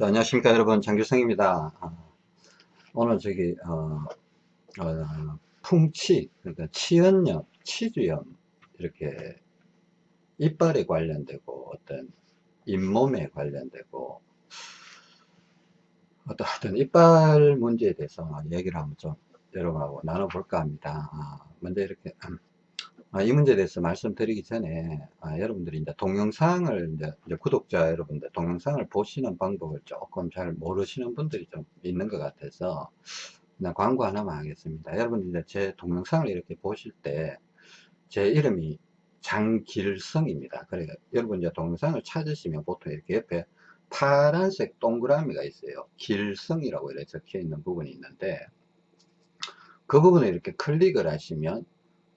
자, 안녕하십니까 여러분. 장규성입니다. 아, 오늘 저기 어, 어, 풍치 그러니까 치연염 치주염 이렇게 이빨에 관련되고 어떤 잇몸에 관련되고 어떤 하여튼 이빨 문제에 대해서 얘기를 한번 좀 여러분하고 나눠볼까 합니다. 아, 먼저 이렇게 아, 이 문제에 대해서 말씀드리기 전에 아, 여러분들이 이제 동영상을 이제, 이제, 구독자 여러분들 동영상을 보시는 방법을 조금 잘 모르시는 분들이 좀 있는 것 같아서 그냥 광고 하나만 하겠습니다. 여러분 이제 제 동영상을 이렇게 보실 때 제 이름이 장길성입니다. 그러니까 여러분 이제 동영상을 찾으시면 보통 이렇게 옆에 파란색 동그라미가 있어요. 길성이라고 이렇게 적혀 있는 부분이 있는데 그 부분을 이렇게 클릭을 하시면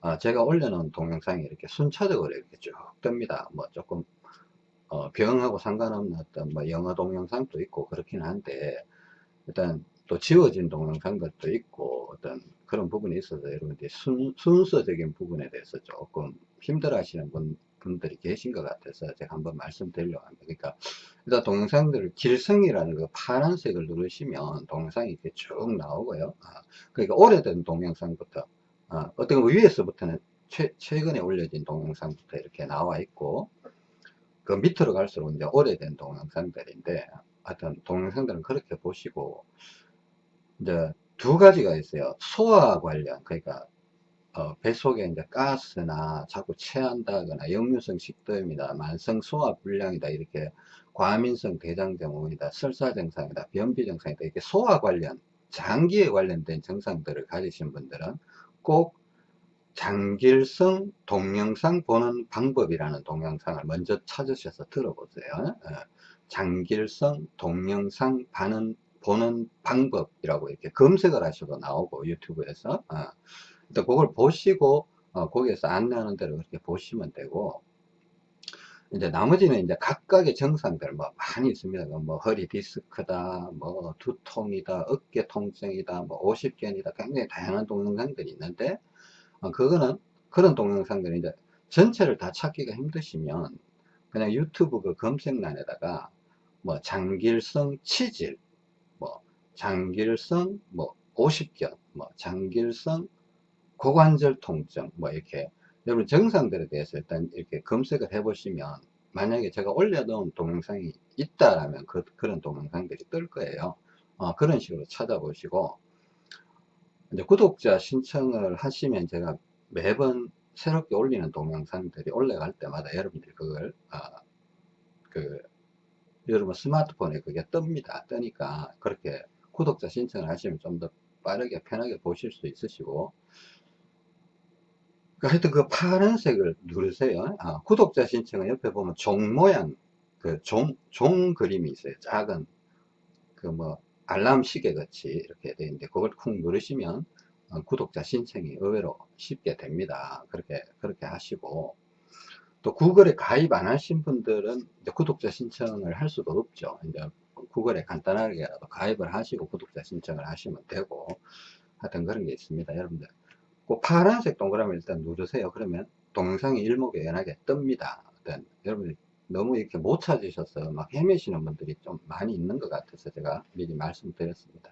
아, 제가 올려놓은 동영상이 이렇게 순차적으로 이렇게 쭉 뜹니다. 뭐 조금 어, 병하고 상관없는 어떤 뭐 영어 동영상도 있고 그렇긴 한데 일단 또 지워진 동영상들도 있고 어떤 그런 부분이 있어서 여러분들이 순, 순서적인 부분에 대해서 조금 힘들어 하시는 분, 분들이 계신 것 같아서 제가 한번 말씀드리려고 합니다. 그러니까 일단 동영상들을 길성이라는 그 파란색을 누르시면 동영상이 이렇게 쭉 나오고요. 아, 그러니까 오래된 동영상부터 어, 거 위에서부터는 최, 최근에 올려진 동영상부터 이렇게 나와 있고 그 밑으로 갈수록 이제 오래된 동영상들인데 하여튼 동영상들은 그렇게 보시고 이제 두 가지가 있어요. 소화 관련 그러니까 어, 뱃속에 이제 가스나 자꾸 체한다거나 역류성 식도염이다 만성 소화 불량이다 이렇게 과민성 대장증후군이다 설사 증상이다 변비 증상이다 이렇게 소화 관련 장기에 관련된 증상들을 가지신 분들은 꼭 장길성 동영상 보는 방법이라는 동영상을 먼저 찾으셔서 들어보세요. 어, 장길성 동영상 반은 보는 방법이라고 이렇게 검색을 하셔도 나오고 유튜브에서. 어, 일단 그걸 보시고 어, 거기에서 안내하는 대로 그렇게 보시면 되고 이제 나머지는 이제 각각의 증상들 뭐 많이 있습니다. 뭐 허리 디스크다, 뭐 두통이다, 어깨 통증이다, 뭐 오십견이다, 굉장히 다양한 동영상들이 있는데 어, 그거는 그런 동영상들이 이제 전체를 다 찾기가 힘드시면 그냥 유튜브 그 검색란에다가 뭐 장길성 치질, 뭐 장길성 뭐 오십견, 뭐 장길성 고관절 통증, 뭐 이렇게 여러분 증상들에 대해서 일단 이렇게 검색을 해 보시면 만약에 제가 올려놓은 동영상이 있다라면 그, 그런 동영상들이 뜰 거예요. 어, 그런 식으로 찾아보시고 이제 구독자 신청을 하시면 제가 매번 새롭게 올리는 동영상들이 올라갈 때마다 여러분들이 그걸 어, 그 여러분 스마트폰에 그게 뜹니다. 뜨니까 그렇게 구독자 신청을 하시면 좀 더 빠르게 편하게 보실 수 있으시고 그 하여튼 그 파란색을 누르세요. 아, 구독자 신청은 옆에 보면 종 모양, 그 종, 종 그림이 있어요. 작은, 그 뭐, 알람 시계 같이 이렇게 되어 있는데, 그걸 쿵 누르시면 어, 구독자 신청이 의외로 쉽게 됩니다. 그렇게, 그렇게 하시고, 또 구글에 가입 안 하신 분들은 구독자 신청을 할 수도 없죠. 이제 구글에 간단하게라도 가입을 하시고 구독자 신청을 하시면 되고, 하여튼 그런 게 있습니다. 여러분들. 그 파란색 동그라미 일단 누르세요. 그러면 동영상이 일목요연하게 뜹니다. 일단 여러분이 너무 이렇게 못 찾으셔서 막 헤매시는 분들이 좀 많이 있는 것 같아서 제가 미리 말씀드렸습니다.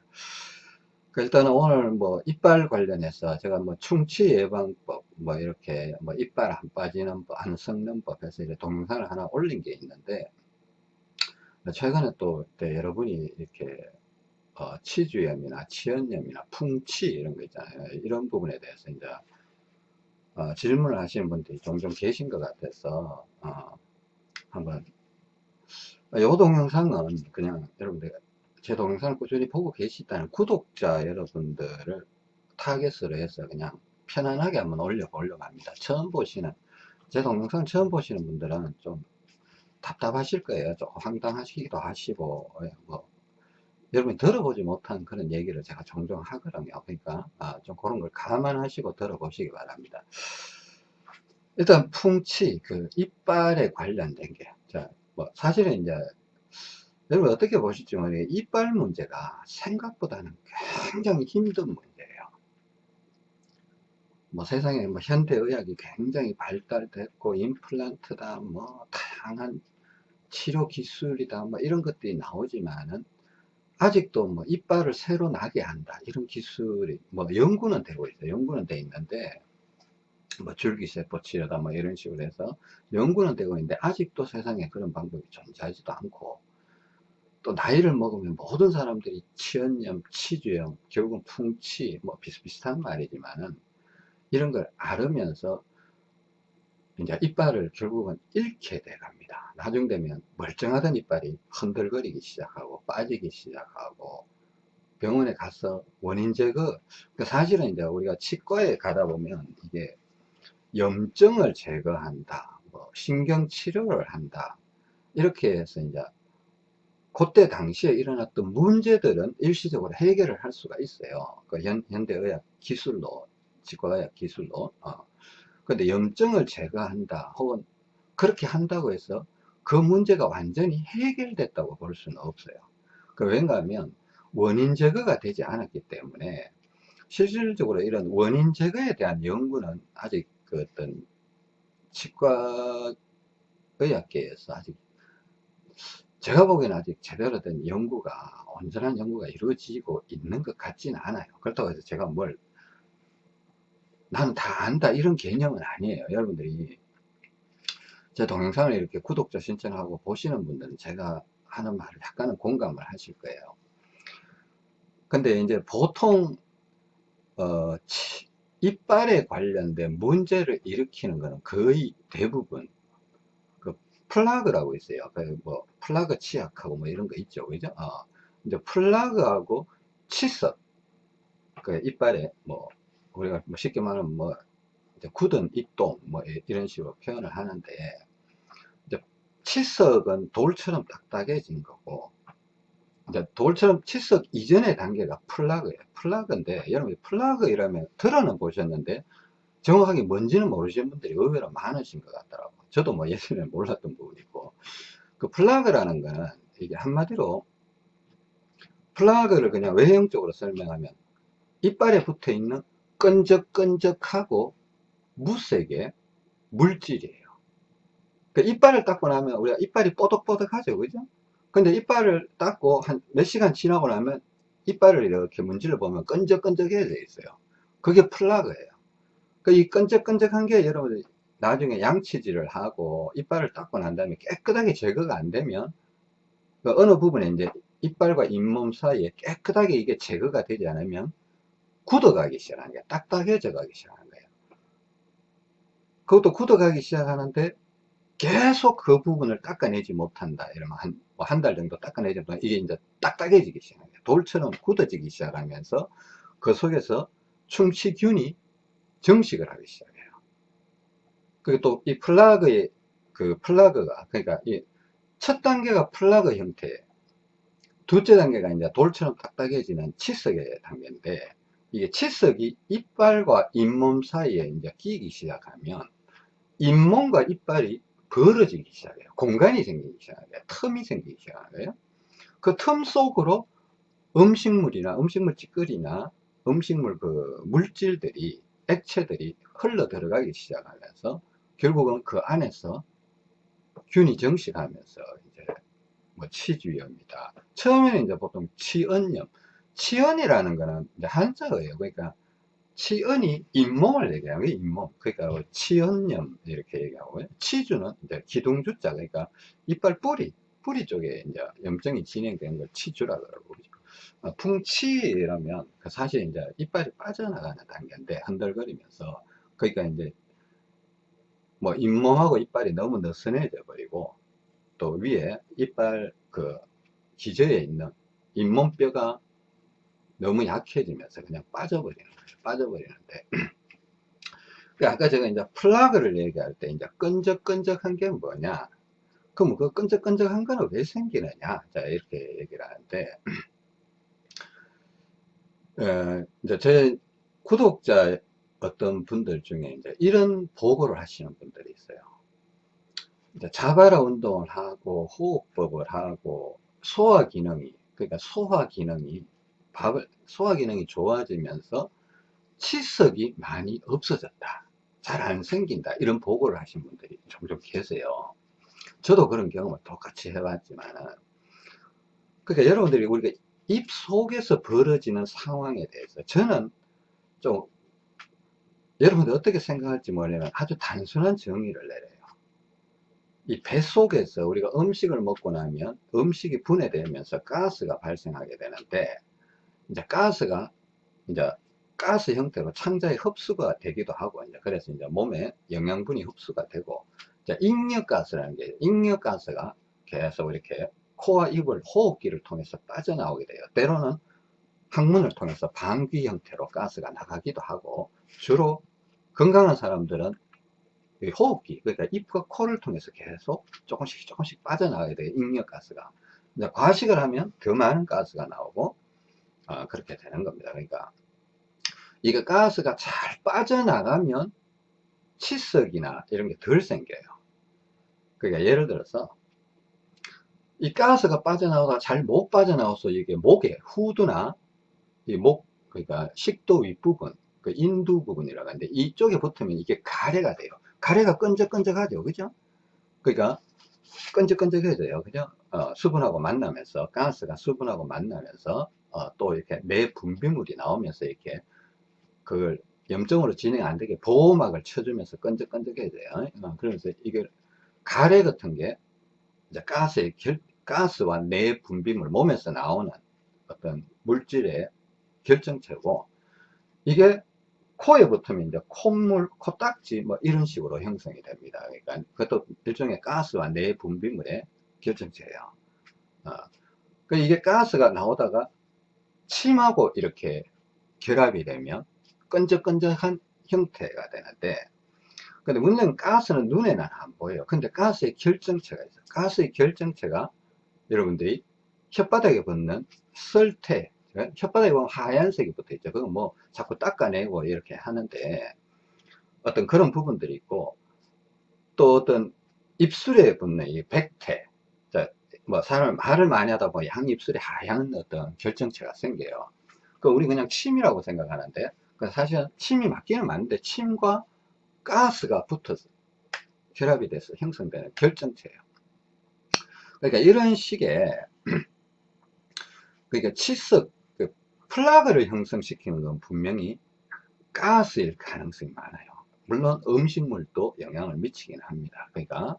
그 일단은 오늘 뭐 이빨 관련해서 제가 뭐 충치 예방법 뭐 이렇게 뭐 이빨 안 빠지는 법, 안 썩는 법 해서 이제 동영상을 하나 올린 게 있는데 최근에 또 여러분이 이렇게 어, 치주염이나 치연염이나 풍치 이런 거 있잖아요. 이런 부분에 대해서 이제 어, 질문을 하시는 분들이 종종 계신 것 같아서 어, 한번 이 동영상은 그냥 여러분들 제 동영상을 꾸준히 보고 계시다는 구독자 여러분들을 타겟으로 해서 그냥 편안하게 한번 올려보려고 합니다. 처음 보시는 제 동영상 처음 보시는 분들은 좀 답답하실 거예요. 좀 황당하시기도 하시고 예, 뭐 여러분이 들어보지 못한 그런 얘기를 제가 종종 하거든요. 그러니까 아, 좀 그런 걸 감안하시고 들어보시기 바랍니다. 일단 풍치, 그 이빨에 관련된 게, 자, 뭐 사실은 이제 여러분 어떻게 보실지 모르겠 이빨 문제가 생각보다는 굉장히 힘든 문제예요. 뭐 세상에 뭐 현대의학이 굉장히 발달됐고 임플란트다 뭐 다양한 치료 기술이다 뭐 이런 것들이 나오지만은 아직도 뭐 이빨을 새로 나게 한다. 이런 기술이 뭐 연구는 되고 있어요. 연구는 돼 있는데 뭐 줄기세포 치료다 뭐 이런 식으로 해서 연구는 되고 있는데 아직도 세상에 그런 방법이 존재하지도 않고 또 나이를 먹으면 모든 사람들이 치연염, 치주염, 결국은 풍치 뭐 비슷비슷한 말이지만은 이런 걸 앓으면서 이제 이빨을 결국은 잃게 돼 갑니다. 나중 되면 멀쩡하던 이빨이 흔들거리기 시작하고 빠지기 시작하고 병원에 가서 원인 제거 그 사실은 이제 우리가 치과에 가다 보면 이게 염증을 제거한다 뭐 신경 치료를 한다 이렇게 해서 이제 그때 당시에 일어났던 문제들은 일시적으로 해결을 할 수가 있어요 그 현, 현대의학 기술로 치과의학 기술로 어. 근데 염증을 제거한다 혹은 그렇게 한다고 해서 그 문제가 완전히 해결됐다고 볼 수는 없어요. 그 왠가 하면 원인 제거가 되지 않았기 때문에 실질적으로 이런 원인 제거에 대한 연구는 아직 그 어떤 치과 의학계에서 아직 제가 보기에는 아직 제대로 된 연구가 온전한 연구가 이루어지고 있는 것 같지는 않아요. 그렇다고 해서 제가 뭘 나는 다 안다. 이런 개념은 아니에요 여러분들이. 제 동영상을 이렇게 구독자 신청하고 보시는 분들은 제가 하는 말을 약간은 공감을 하실 거예요. 근데 이제 보통 어, 치, 이빨에 관련된 문제를 일으키는 것은 거의 대부분 그 플라그라고 있어요. 그뭐 플라그 치약하고 뭐 이런 거 있죠. 그죠? 어, 이제 플라그하고 치석 그 이빨에 뭐 우리가 뭐 쉽게 말하면 뭐 굳은 입동 뭐 이런 식으로 표현을 하는데 이제 치석은 돌처럼 딱딱해진 거고 이제 돌처럼 치석 이전의 단계가 플라그예요. 플라그인데 여러분 플라그 이라면 들어는 보셨는데 정확하게 뭔지는 모르시는 분들이 의외로 많으신 것 같더라고요 저도 뭐 예전에 몰랐던 부분이고 그 플라그라는 거는 이게 한마디로 플라그를 그냥 외형적으로 설명하면 이빨에 붙어 있는 끈적끈적하고 무색의 물질이에요. 그 이빨을 닦고 나면 우리가 이빨이 뽀득뽀득하죠. 그죠? 근데 이빨을 닦고 한 몇 시간 지나고 나면 이빨을 이렇게 문질러 보면 끈적끈적해져 있어요. 그게 플라그예요. 그이 끈적끈적한 게 여러분들 나중에 양치질을 하고 이빨을 닦고 난 다음에 깨끗하게 제거가 안 되면 그 어느 부분에 이제 이빨과 잇몸 사이에 깨끗하게 이게 제거가 되지 않으면 굳어가기 시작하는 거예요. 딱딱해져 가기 시작하는 거예요. 그것도 굳어가기 시작하는데 계속 그 부분을 닦아내지 못한다. 이러면 한, 뭐 한 달 정도 닦아내지 못하면 이게 이제 딱딱해지기 시작해요. 돌처럼 굳어지기 시작하면서 그 속에서 충치균이 증식을 하기 시작해요. 그리고 또 이 플라그의 그 플라그가 그러니까 이 첫 단계가 플라그 형태 둘째 단계가 이제 돌처럼 딱딱해지는 치석의 단계인데 이게 치석이 이빨과 잇몸 사이에 이제 끼기 시작하면 잇몸과 이빨이 벌어지기 시작해요. 공간이 생기기 시작해요. 틈이 생기기 시작해요. 그 틈 속으로 음식물이나 음식물 찌꺼리나 음식물 그 물질들이 액체들이 흘러 들어가기 시작하면서 결국은 그 안에서 균이 정식하면서 이제 뭐 치주염이다. 처음에는 이제 보통 치은염, 치연이라는 거는 한자어예요. 그러니까 치연이 잇몸을 얘기하고 잇몸. 그러니까 치연염 이렇게 얘기하고요. 치주는 이제 기둥주자 그러니까 이빨 뿌리 뿌리 쪽에 이제 염증이 진행되는 걸 치주라 그러고 어, 풍치라면 그 사실 이제 이빨이 빠져나가는 단계인데 흔들거리면서 그러니까 이제 뭐 잇몸하고 이빨이 너무 느슨해져 버리고 또 위에 이빨 그 기저에 있는 잇몸뼈가 너무 약해지면서 그냥 빠져버리는 거예요. 빠져버리는데. 그 아까 제가 이제 플라그를 얘기할 때 이제 끈적끈적한 게 뭐냐. 그럼 그 끈적끈적한 거는 왜 생기느냐. 자, 이렇게 얘기를 하는데. 어, 이제 제 구독자 어떤 분들 중에 이제 이런 보고를 하시는 분들이 있어요. 이제 자바라 운동을 하고 호흡법을 하고 소화 기능이 그러니까 소화 기능이 밥을 소화 기능이 좋아지면서 치석이 많이 없어졌다. 잘 안 생긴다. 이런 보고를 하신 분들이 종종 계세요. 저도 그런 경험을 똑같이 해봤지만 그러니까 여러분들이 우리가 입 속에서 벌어지는 상황에 대해서 저는 좀 여러분들 어떻게 생각할지 모르면 아주 단순한 정의를 내려요. 이 뱃속에서 우리가 음식을 먹고 나면 음식이 분해되면서 가스가 발생하게 되는데 이제 가스가 이제 가스 형태로 창자에 흡수가 되기도 하고 이제 그래서 이제 몸에 영양분이 흡수가 되고 이제 익력가스라는 게 익력가스가 계속 이렇게 코와 입을 호흡기를 통해서 빠져나오게 돼요. 때로는 항문을 통해서 방귀 형태로 가스가 나가기도 하고 주로 건강한 사람들은 호흡기 그러니까 입과 코를 통해서 계속 조금씩 조금씩 빠져나가게 돼요 익력가스가 과식을 하면 더 많은 가스가 나오고 어, 그렇게 되는 겁니다. 그러니까 이게 가스가 잘 빠져나가면 치석이나 이런 게 덜 생겨요. 그러니까 예를 들어서 이 가스가 빠져나오다 잘 못 빠져나와서 이게 목에 후두나 이 목 그러니까 식도 윗부분 그 인두 부분이라고 하는데 이쪽에 붙으면 이게 가래가 돼요. 가래가 끈적끈적하죠. 그죠? 그러니까 끈적끈적해져요. 그죠? 어, 수분하고 만나면서 가스가 수분하고 만나면서 어, 또 이렇게 내 분비물이 나오면서 이렇게 그걸 염증으로 진행 안 되게 보호막을 쳐주면서 끈적끈적해져요 어, 그래서 이게 가래 같은 게 이제 가스의 결, 가스와 내 분비물 몸에서 나오는 어떤 물질의 결정체고 이게 코에 붙으면 이제 콧물, 코딱지 뭐 이런 식으로 형성이 됩니다. 그러니까 그것도 일종의 가스와 내 분비물의 결정체예요. 어. 그 이게 가스가 나오다가 침하고 이렇게 결합이 되면 끈적끈적한 형태가 되는데 근데 문제는 가스는 눈에는 안 보여요. 근데 가스의 결정체가 있어요. 가스의 결정체가 여러분들이 혓바닥에 붙는 설태 혓바닥에 보면 하얀색이 붙어 있죠. 그건 뭐 자꾸 닦아내고 이렇게 하는데 어떤 그런 부분들이 있고 또 어떤 입술에 붙는 이 백태 뭐 사람 말을 많이 하다 보면 양 입술에 하얀 어떤 결정체가 생겨요. 그 우리 그냥 침이라고 생각하는데 그 사실은 침이 맞기는 맞는데 침과 가스가 붙어서 결합이 돼서 형성되는 결정체예요. 그러니까 이런 식의 그러니까 치석 플라그를 형성시키는 건 분명히 가스일 가능성이 많아요. 물론 음식물도 영향을 미치긴 합니다. 그러니까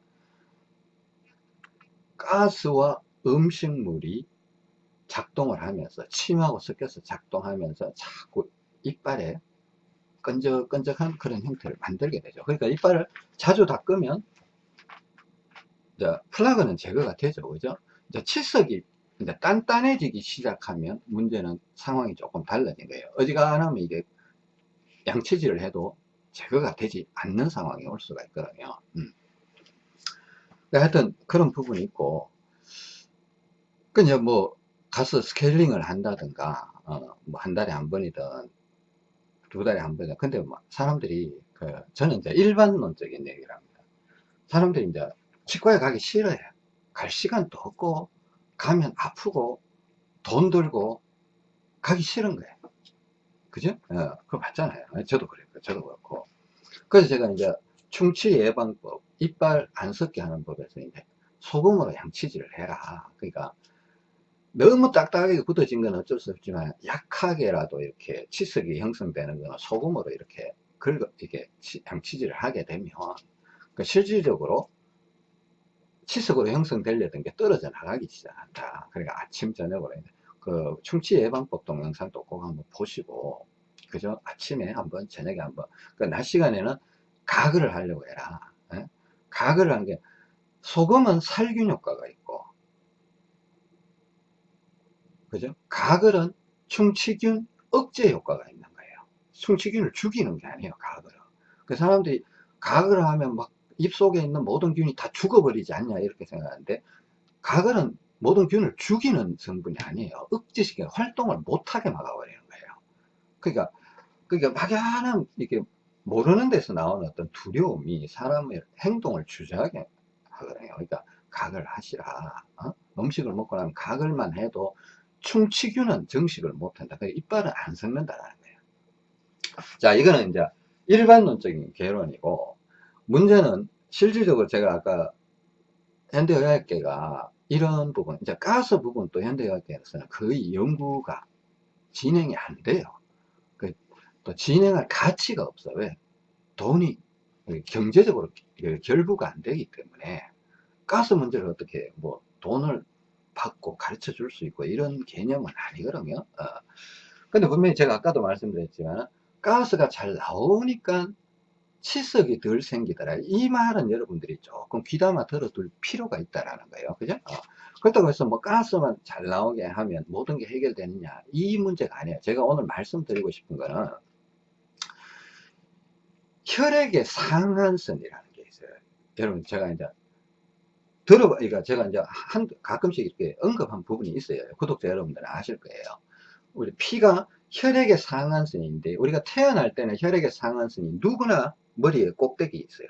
가스와 음식물이 작동을 하면서 침하고 섞여서 작동하면서 자꾸 이빨에 끈적끈적한 그런 형태를 만들게 되죠. 그러니까 이빨을 자주 닦으면 이제 플라그는 제거가 되죠. 그죠? 이제 치석이 이제 단단해지기 시작하면 문제는 상황이 조금 달라진 거예요. 어지간하면 이게 양치질을 해도 제거가 되지 않는 상황이 올 수가 있거든요. 음. 하여튼 그런 부분이 있고 그냥 뭐 가서 스케일링을 한다든가 어, 뭐 한 달에 한 번이든 두 달에 한 번이든 근데 뭐 사람들이 그 저는 이제 일반론적인 얘기를 합니다. 사람들이 이제 치과에 가기 싫어요. 갈 시간도 없고 가면 아프고 돈 들고 가기 싫은 거예요. 그죠? 어, 그거 맞잖아요. 저도 그래요. 저도 그렇고. 그래서 제가 이제 충치 예방법, 이빨 안 섞게 하는 법에서 이제 소금으로 양치질을 해라. 그러니까 너무 딱딱하게 굳어진 건 어쩔 수 없지만 약하게라도 이렇게 치석이 형성되는 거는 소금으로 이렇게 긁어, 이게 양치질을 하게 되면 그 실질적으로 치석으로 형성되려던 게 떨어져 나가기 시작한다. 그러니까 아침, 저녁으로. 그 충치 예방법 동영상도 꼭 한번 보시고, 그죠? 아침에 한번, 저녁에 한번. 그 낮 시간에는 가글을 하려고 해라. 에? 예? 가글을 한 게, 소금은 살균 효과가 있고, 그죠? 가글은 충치균 억제 효과가 있는 거예요. 충치균을 죽이는 게 아니에요, 가글은. 그 사람들이 가글을 하면 막 입속에 있는 모든 균이 다 죽어버리지 않냐 이렇게 생각하는데 가글은 모든 균을 죽이는 성분이 아니에요 억제시켜 활동을 못하게 막아버리는 거예요 그러니까 그러니까 막연한 이게 모르는 데서 나오는 어떤 두려움이 사람의 행동을 주저하게 하거든요 그러니까 각을 하시라 어? 음식을 먹고 나면 각을만 해도 충치균은 정식을 못한다 그러니까 이빨은 안 섞는다는 거예요 자 이거는 이제 일반론적인 개론이고 문제는 실질적으로 제가 아까 현대의학계가 이런 부분, 이제 가스 부분 또 현대의학계에서는 거의 연구가 진행이 안 돼요. 그, 또 진행할 가치가 없어. 왜? 돈이 경제적으로 결부가 안 되기 때문에 가스 문제를 어떻게 뭐 돈을 받고 가르쳐 줄 수 있고 이런 개념은 아니거든요. 어. 근데 분명히 제가 아까도 말씀드렸지만 가스가 잘 나오니까 치석이 덜 생기더라. 이 말은 여러분들이 조금 귀담아 들어둘 필요가 있다라는 거예요. 그죠? 어. 그렇다고 해서 뭐 가스만 잘 나오게 하면 모든 게 해결되느냐. 이 문제가 아니에요. 제가 오늘 말씀드리고 싶은 거는 혈액의 상한선이라는 게 있어요. 여러분, 제가 이제 들어봐, 그러니까 제가 이제 한, 가끔씩 이렇게 언급한 부분이 있어요. 구독자 여러분들은 아실 거예요. 우리 피가 혈액의 상한선인데, 우리가 태어날 때는 혈액의 상한선이 누구나 머리에 꼭대기 있어요.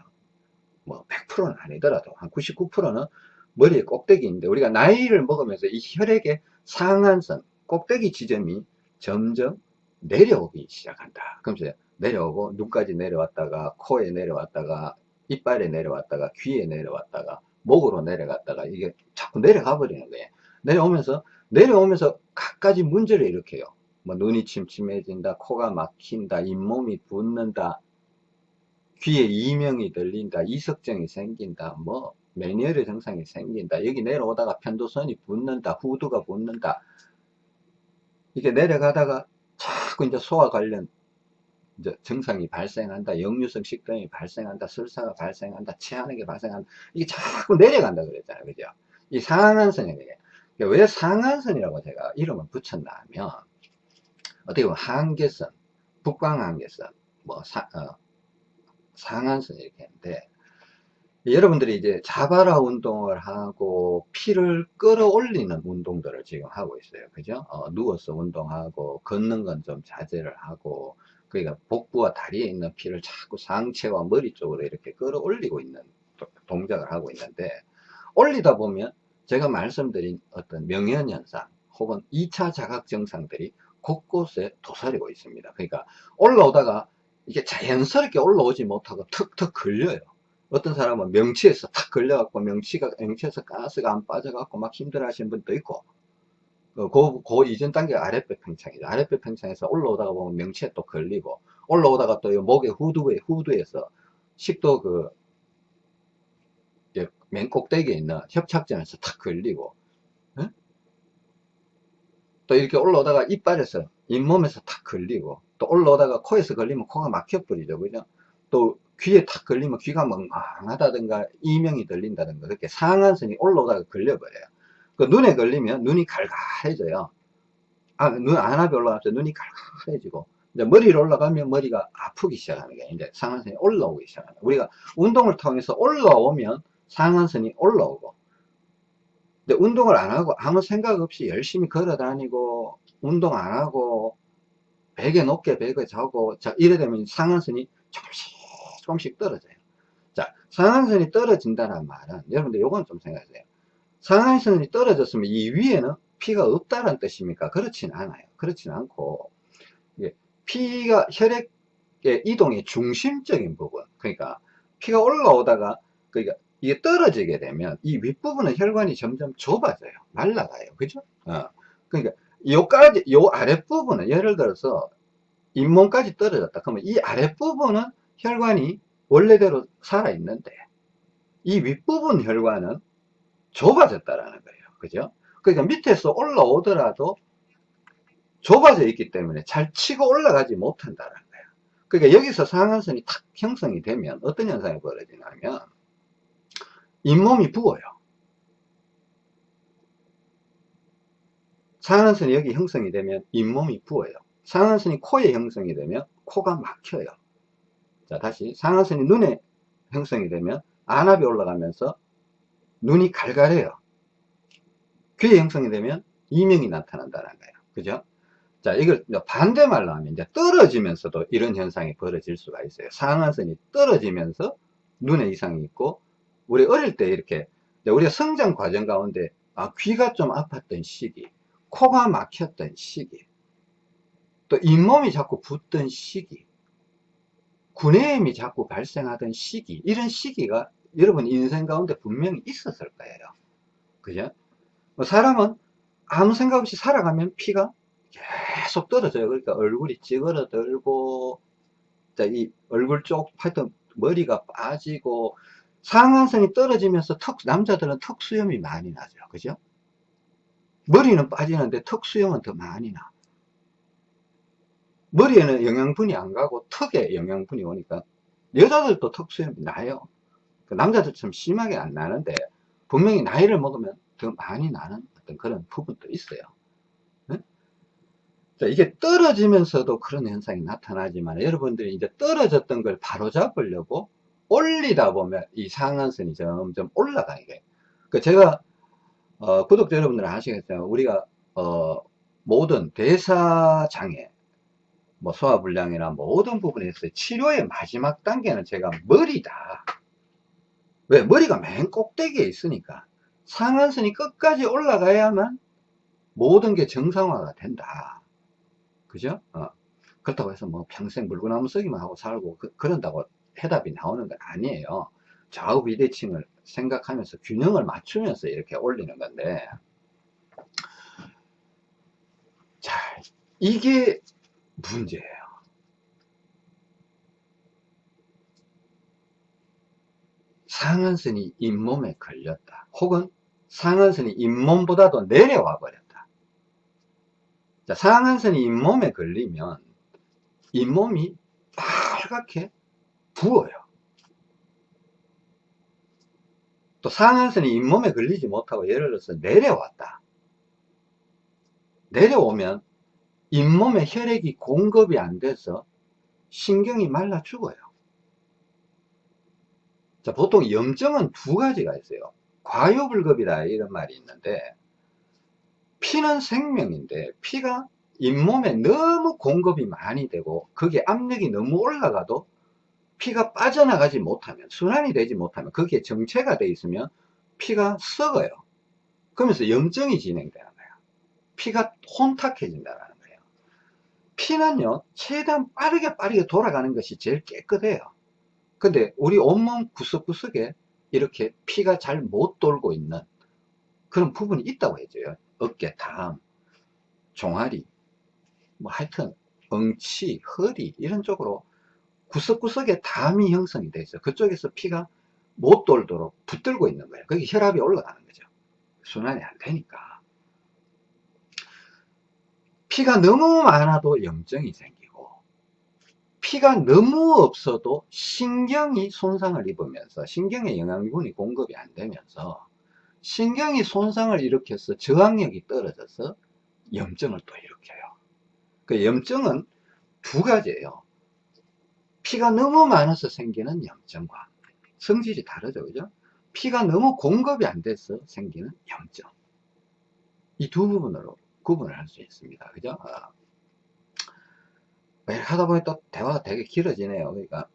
뭐 100%는 아니더라도 한 99%는 머리에 꼭대기인데 우리가 나이를 먹으면서 이 혈액의 상한선 꼭대기 지점이 점점 내려오기 시작한다. 그러면서 내려오고 눈까지 내려왔다가 코에 내려왔다가 이빨에 내려왔다가 귀에 내려왔다가 목으로 내려갔다가 이게 자꾸 내려가 버리는 거예요. 내려오면서 내려오면서 갖가지 문제를 일으켜요. 뭐 눈이 침침해진다, 코가 막힌다, 잇몸이 붓는다, 귀에 이명이 들린다, 이석증이 생긴다, 뭐 매니어의 증상이 생긴다, 여기 내려오다가 편도선이 붓는다, 후두가 붓는다. 이게 내려가다가 자꾸 이제 소화 관련 이제 증상이 발생한다, 역류성 식도염이 발생한다, 설사가 발생한다, 체하는 게 발생한다. 이게 자꾸 내려간다 그랬잖아요. 그죠? 이 상한선이 왜 상한선이라고 제가 이름을 붙였나 하면, 어떻게 보면 한계선, 북광한계선, 뭐, 사, 어, 상한선 이렇게 했는데, 여러분들이 이제 자바라 운동을 하고 피를 끌어올리는 운동들을 지금 하고 있어요. 그죠? 어, 누워서 운동하고 걷는 건 좀 자제를 하고 그러니까 복부와 다리에 있는 피를 자꾸 상체와 머리 쪽으로 이렇게 끌어올리고 있는 동작을 하고 있는데 올리다 보면 제가 말씀드린 어떤 명현현상 혹은 2차 자각 증상들이 곳곳에 도사리고 있습니다. 그러니까 올라오다가 이게 자연스럽게 올라오지 못하고 턱턱 걸려요. 어떤 사람은 명치에서 탁 걸려갖고 명치가, 명치에서 가스가 안 빠져갖고 막 힘들어 하시는 분도 있고, 그, 그, 그 이전 단계가 아랫배 평창이죠. 아랫배 평창에서 올라오다가 보면 명치에 또 걸리고, 올라오다가 또 목의 후두에, 후두에서 식도 그, 맨 꼭대기에 있는 협착점에서 탁 걸리고, 에? 또 이렇게 올라오다가 이빨에서, 잇몸에서 탁 걸리고, 또 올라오다가 코에서 걸리면 코가 막혀버리죠. 그죠? 또 귀에 탁 걸리면 귀가 멍멍하다든가 이명이 들린다든가 그렇게 상한선이 올라오다가 걸려버려요. 그 눈에 걸리면 눈이 갈갈해져요. 아, 눈 안압이 올라가서 눈이 갈갈해지고 이제 머리로 올라가면 머리가 아프기 시작하는 게 이제 상한선이 올라오기 시작하는. 우리가 운동을 통해서 올라오면 상한선이 올라오고 근데 운동을 안 하고 아무 생각 없이 열심히 걸어 다니고 운동 안 하고 베개 높게 베개 자고 자 이래 되면 상한선이 조금씩 조금씩 떨어져요. 자, 상한선이 떨어진다는 말은 여러분들 요건 좀 생각하세요. 상한선이 떨어졌으면 이 위에는 피가 없다는 뜻입니까? 그렇진 않아요. 그렇진 않고 피가 혈액의 이동의 중심적인 부분 그러니까 피가 올라오다가 그러니까 이게 떨어지게 되면 이 윗부분은 혈관이 점점 좁아져요. 말라가요. 그죠? 어. 그러니까 요까지 요 아랫부분은 예를 들어서 잇몸까지 떨어졌다. 그러면 이 아랫부분은 혈관이 원래대로 살아있는데 이 윗부분 혈관은 좁아졌다라는 거예요. 그죠? 그러니까 밑에서 올라오더라도 좁아져 있기 때문에 잘 치고 올라가지 못한다는 거예요. 그러니까 여기서 상한선이 탁 형성이 되면 어떤 현상이 벌어지냐면 잇몸이 부어요. 상한선이 여기 형성이 되면 잇몸이 부어요. 상한선이 코에 형성이 되면 코가 막혀요. 자, 다시 상하선이 눈에 형성이 되면 안압이 올라가면서 눈이 갈갈해요. 귀에 형성이 되면 이명이 나타난다는 거예요. 그죠? 자, 이걸 반대 말로 하면 이제 떨어지면서도 이런 현상이 벌어질 수가 있어요. 상하선이 떨어지면서 눈에 이상이 있고, 우리 어릴 때 이렇게, 우리가 성장 과정 가운데, 아, 귀가 좀 아팠던 시기, 코가 막혔던 시기, 또 잇몸이 자꾸 붓던 시기, 구내염이 자꾸 발생하던 시기 이런 시기가 여러분 인생 가운데 분명히 있었을 거예요. 그죠? 뭐 사람은 아무 생각 없이 살아가면 피가 계속 떨어져요. 그러니까 얼굴이 찌그러들고, 자, 이 얼굴 쪽, 하여튼 머리가 빠지고, 상한선이 떨어지면서 턱, 남자들은 턱 수염이 많이 나죠. 그죠? 머리는 빠지는데 턱 수염은 더 많이 나. 머리에는 영양분이 안 가고 턱에 영양분이 오니까 여자들도 턱 수염이 나요. 그 남자들처럼 심하게 안 나는데 분명히 나이를 먹으면 더 많이 나는 어떤 그런 부분도 있어요. 자, 이게 떨어지면서도 그런 현상이 나타나지만 여러분들이 이제 떨어졌던 걸 바로 잡으려고 올리다 보면 이 상한선이 점점 올라가게 돼요. 그 제가 어, 구독자 여러분들은 아시겠어요. 우리가 어, 모든 대사장애 뭐 소화불량이나 모든 부분에서 치료의 마지막 단계는 제가 머리다. 왜? 머리가 맨 꼭대기에 있으니까 상한선이 끝까지 올라가야만 모든 게 정상화가 된다. 그죠? 어. 그렇다고 해서 뭐 평생 물구나무 서기만 하고 살고 그, 런다고 해답이 나오는 건 아니에요. 좌우 비대칭을 생각하면서 균형을 맞추면서 이렇게 올리는 건데 자 이게 문제예요. 상한선이 잇몸에 걸렸다. 혹은 상한선이 잇몸보다도 내려와 버렸다. 자, 상한선이 잇몸에 걸리면 잇몸이 빨갛게 부어요. 또 상한선이 잇몸에 걸리지 못하고 예를 들어서 내려왔다. 내려오면 잇몸에 혈액이 공급이 안 돼서 신경이 말라 죽어요. 자, 보통 염증은 두 가지가 있어요. 과요불급이다 이런 말이 있는데 피는 생명인데 피가 잇몸에 너무 공급이 많이 되고 그게 압력이 너무 올라가도 피가 빠져나가지 못하면 순환이 되지 못하면 거기에 정체가 돼 있으면 피가 썩어요 그러면서 염증이 진행되는 거예요 피가 혼탁해진다는 피는요 최대한 빠르게 빠르게 돌아가는 것이 제일 깨끗해요 근데 우리 온몸 구석구석에 이렇게 피가 잘 못 돌고 있는 그런 부분이 있다고 해줘요 어깨, 담, 종아리 뭐 하여튼 엉치, 허리 이런 쪽으로 구석구석에 담이 형성이 되어 있어요. 그쪽에서 피가 못 돌도록 붙들고 있는 거예요. 거기 혈압이 올라가는 거죠. 순환이 안 되니까. 피가 너무 많아도 염증이 생기고 피가 너무 없어도 신경이 손상을 입으면서 신경에 영양분이 공급이 안 되면서 신경이 손상을 일으켜서 저항력이 떨어져서 염증을 또 일으켜요. 그 염증은 두 가지예요. 피가 너무 많아서 생기는 염증과 성질이 다르죠. 그죠? 피가 너무 공급이 안 돼서 생기는 염증. 이 두 부분으로 구분을 할 수 있습니다. 그죠? 어. 하다 보니 또 대화가 되게 길어지네요. 그러니까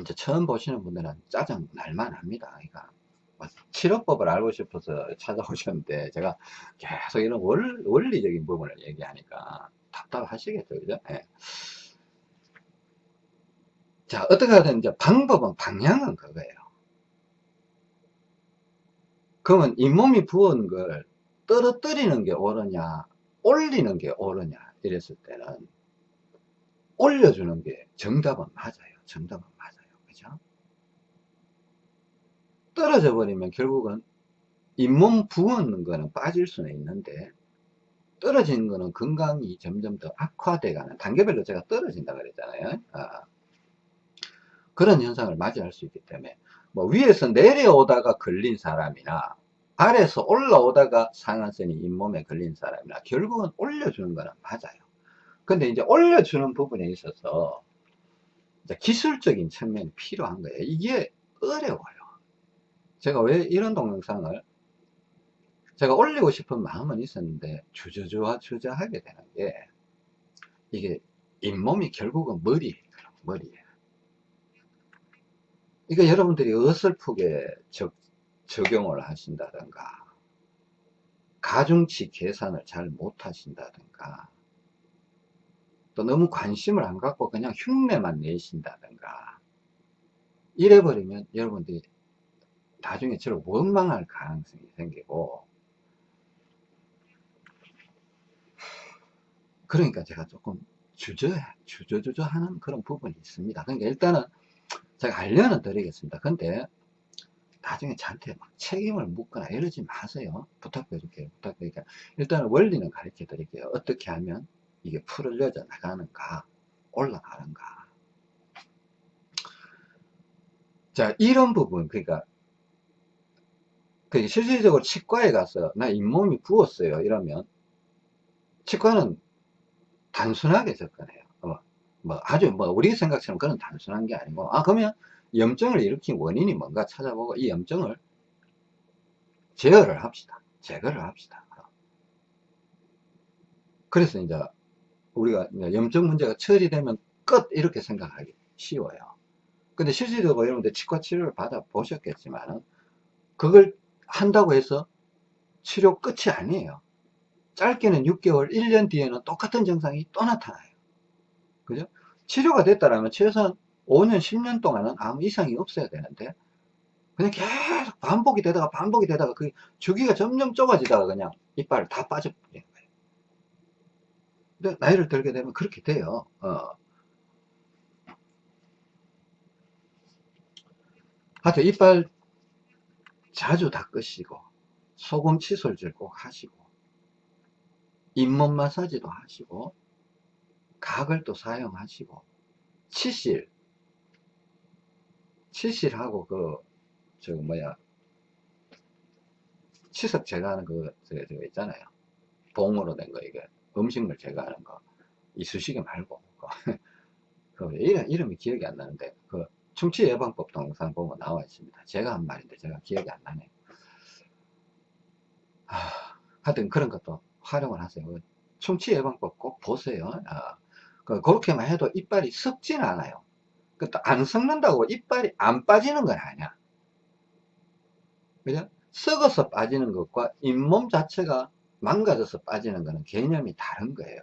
이제 처음 보시는 분들은 짜증 날만 합니다. 그러니까 뭐 치료법을 알고 싶어서 찾아오셨는데 제가 계속 이런 원, 원리적인 부분을 얘기하니까 답답하시겠죠. 그죠? 네. 자, 어떻게 하든 이제 방법은, 방향은 그거예요. 그러면 잇몸이 부은 걸 떨어뜨리는 게 옳으냐, 올리는 게 옳으냐, 이랬을 때는 올려주는 게 정답은 맞아요. 정답은 맞아요. 그죠? 떨어져 버리면 결국은 잇몸 부은 거는 빠질 수는 있는데 떨어지는 거는 건강이 점점 더 악화돼 가는 단계별로 제가 떨어진다 그랬잖아요. 아. 그런 현상을 맞이할 수 있기 때문에 뭐 위에서 내려오다가 걸린 사람이나 아래에서 올라오다가 상한선이 잇몸에 걸린 사람이나 결국은 올려주는 거는 맞아요. 근데 이제 올려주는 부분에 있어서 기술적인 측면이 필요한 거예요. 이게 어려워요. 제가 왜 이런 동영상을 제가 올리고 싶은 마음은 있었는데 주저주저 주저하게 되는 게 이게 잇몸이 결국은 머리예요. 머리에 그러니까 여러분들이 어설프게 적, 적용을 하신다든가 가중치 계산을 잘 못하신다든가 또 너무 관심을 안 갖고 그냥 흉내만 내신다든가 이래버리면 여러분들이 나중에 저를 원망할 가능성이 생기고 그러니까 제가 조금 주저 주저주저 하는 그런 부분이 있습니다. 그러니까 일단은 제가 알려는 드리겠습니다. 근데 나중에 저한테 막 책임을 묻거나 이러지 마세요. 부탁드릴게요 부탁드릴게요. 일단은 원리는 가르쳐 드릴게요. 어떻게 하면 이게 풀어져 나가는가 올라가는가. 자 이런 부분 그러니까 그 실질적으로 치과에 가서 나 잇몸이 부었어요 이러면 치과는 단순하게 접근해요. 어, 뭐 아주 뭐 우리 생각처럼 그런 단순한 게 아니고 아 그러면 염증을 일으킨 원인이 뭔가 찾아보고 이 염증을 제어를 합시다. 제거를 합시다. 그래서 이제 우리가 염증 문제가 처리되면 끝 이렇게 생각하기 쉬워요. 근데 실질적으로 여러분들 치과 치료를 받아 보셨겠지만 그걸 한다고 해서 치료 끝이 아니에요. 짧게는 6개월 1년 뒤에는 똑같은 증상이 또 나타나요. 그죠? 치료가 됐다라면 최소한 5년 10년 동안은 아무 이상이 없어야 되는데 그냥 계속 반복이 되다가 반복이 되다가 그 주기가 점점 좁아지다가 그냥 이빨 다 빠져버리는 거예요 근데 나이를 들게 되면 그렇게 돼요 어. 하여튼 이빨 자주 닦으시고 소금 칫솔질 꼭 하시고 잇몸 마사지도 하시고 각을 또 사용하시고 치실 치실하고 그 저 뭐야. 치석 제거하는 그 저거, 저거 있잖아요. 봉으로 된 거 이게. 음식물 제거하는 거. 이쑤시개 말고. 그 이름, 이름이 기억이 안 나는데. 그 충치 예방법 동영상 보면 나와 있습니다. 제가 한 말인데 제가 기억이 안 나네 하, 하여튼 그런 것도 활용을 하세요. 충치 예방법 꼭 보세요. 아, 그, 그렇게만 해도 이빨이 썩진 않아요 안 썩는다고 이빨이 안 빠지는 건 아니야. 그죠? 썩어서 빠지는 것과 잇몸 자체가 망가져서 빠지는 거는 개념이 다른 거예요.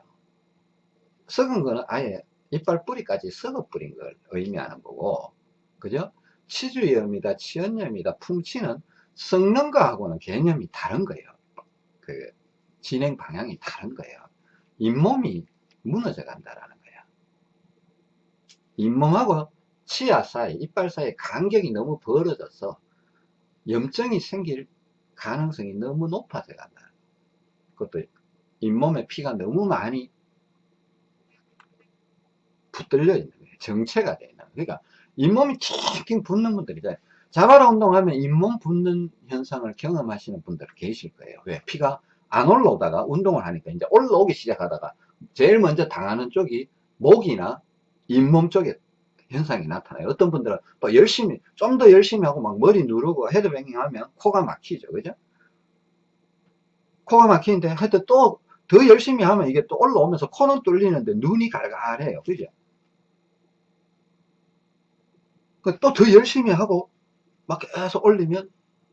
썩은 거는 아예 이빨 뿌리까지 썩어 뿌린 걸 의미하는 거고, 그죠? 치주염이다, 치연염이다, 풍치는 썩는 거하고는 개념이 다른 거예요. 그, 진행 방향이 다른 거예요. 잇몸이 무너져 간다라는 잇몸하고 치아 사이, 이빨 사이 간격이 너무 벌어져서 염증이 생길 가능성이 너무 높아져 간다. 그것도 잇몸에 피가 너무 많이 붙들려 있는 거예요. 정체가 되는 거예요. 그러니까 잇몸이 킹킹 붓는 분들이잖아요. 자바라 운동하면 잇몸 붓는 현상을 경험하시는 분들 계실 거예요. 왜? 피가 안 올라오다가 운동을 하니까 이제 올라오기 시작하다가 제일 먼저 당하는 쪽이 목이나 잇몸 쪽에 현상이 나타나요. 어떤 분들은 또 열심히, 좀 더 열심히 하고 막 머리 누르고 헤드뱅잉 하면 코가 막히죠. 그죠? 코가 막히는데 하여튼 또 더 열심히 하면 이게 또 올라오면서 코는 뚫리는데 눈이 갈갈해요. 그죠? 그또더 열심히 하고 막 계속 올리면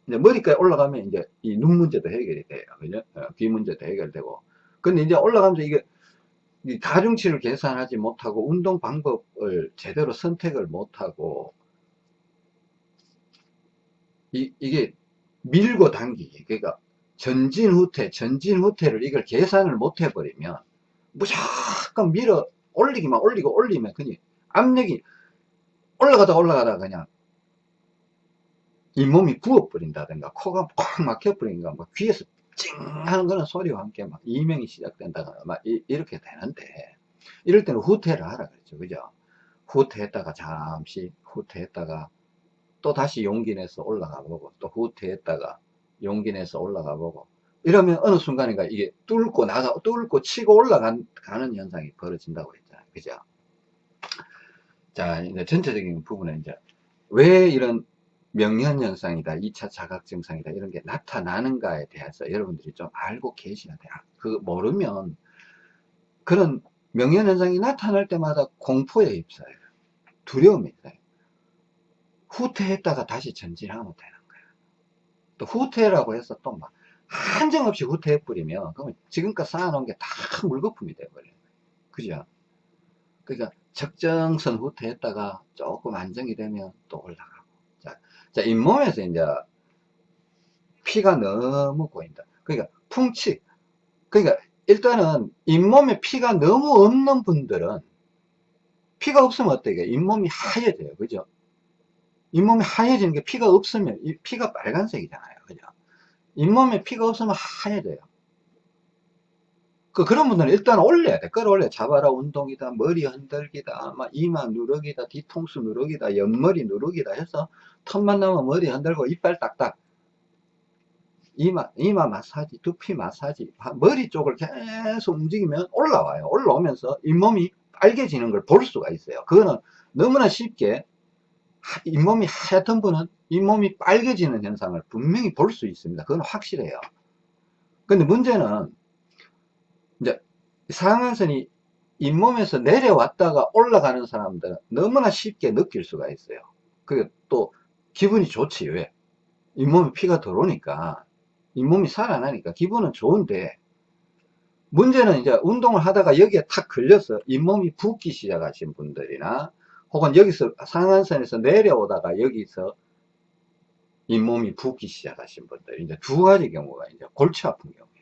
이제 머리까지 올라가면 이제 이 눈 문제도 해결이 돼요. 그죠? 어, 귀 문제도 해결되고. 근데 이제 올라가면서 이게 가중치를 계산하지 못하고 운동 방법을 제대로 선택을 못하고 이, 이게 밀고 당기기. 그러니까 전진 후퇴 전진 후퇴를 이걸 계산을 못 해버리면 무조건 밀어 올리기만 올리고 올리면 그냥 압력이 올라가다 올라가다 그냥 잇몸이 부어버린다든가 코가 꽉 막혀버린가 막 귀에서 찡 하는 거는 소리와 함께 막 이명이 시작된다거나 막 이, 렇게 되는데 이럴 때는 후퇴를 하라 그랬죠. 그죠? 후퇴했다가 잠시 후퇴했다가 또 다시 용기 내서 올라가 보고 또 후퇴했다가 용기 내서 올라가 보고. 이러면 어느 순간인가 이게 뚫고 나가 뚫고 치고 올라가는 현상이 벌어진다고 했잖아요. 그죠? 자 이제 전체적인 부분에 이제 왜 이런 명현현상이다 2차 자각증상이다 이런 게 나타나는가에 대해서 여러분들이 좀 알고 계셔야 돼요 그 모르면 그런 명현현상이 나타날 때마다 공포에 휩싸여요. 두려움이 있어요. 후퇴했다가 다시 전진하면 되는 거예요 또 후퇴라고 해서 또 막 한정없이 후퇴해 버리면 그러면 지금껏 쌓아놓은 게 다 물거품이 돼버려요. 그죠? 그러니까 적정선 후퇴했다가 조금 안정이 되면 또 올라가 자, 잇몸에서 이제 피가 너무 고인다. 그러니까 풍치. 그러니까 일단은 잇몸에 피가 너무 없는 분들은 피가 없으면 어때요? 잇몸이 하얘져요. 그죠? 잇몸이 하얘지는 게 피가 없으면 이 피가 빨간색이잖아요. 그죠? 잇몸에 피가 없으면 하얘져요. 그, 그런 분들은 일단 올려야 돼. 끌어올려. 자바라 운동이다, 머리 흔들기다, 막 이마 누르기다, 뒤통수 누르기다, 옆머리 누르기다 해서 턱만 나면 머리 흔들고 이빨 딱딱. 이마, 이마 마사지, 두피 마사지, 머리 쪽을 계속 움직이면 올라와요. 올라오면서 잇몸이 빨개지는 걸 볼 수가 있어요. 그거는 너무나 쉽게 잇몸이 하얗던 분은 잇몸이 빨개지는 현상을 분명히 볼 수 있습니다. 그건 확실해요. 근데 문제는 상한선이 잇몸에서 내려왔다가 올라가는 사람들은 너무나 쉽게 느낄 수가 있어요. 그게 또 기분이 좋지 왜? 잇몸에 피가 들어오니까 잇몸이 살아나니까 기분은 좋은데 문제는 이제 운동을 하다가 여기에 탁 걸려서 잇몸이 붓기 시작하신 분들이나 혹은 여기서 상한선에서 내려오다가 여기서 잇몸이 붓기 시작하신 분들 이제 두 가지 경우가 이제 골치 아픈 경우예요.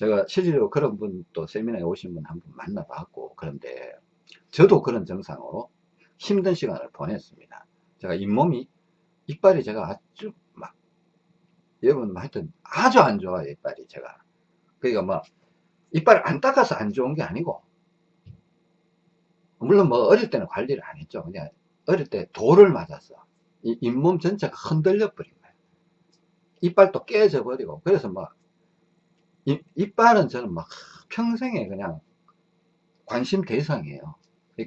제가 실제로 그런 분도 세미나에 오신 분 한 분 만나봤고 그런데 저도 그런 증상으로 힘든 시간을 보냈습니다. 제가 잇몸이 이빨이 제가 아주 막 여러분 하여튼 아주 안 좋아요 이빨이 제가. 그러니까 뭐 이빨을 안 닦아서 안 좋은 게 아니고 물론 뭐 어릴 때는 관리를 안 했죠. 그냥 어릴 때 돌을 이 잇몸 전체가 흔들려 버린 거예요. 이빨도 깨져 버리고. 그래서 뭐 이, 이빨은 저는 막 평생에 그냥 관심 대상이에요.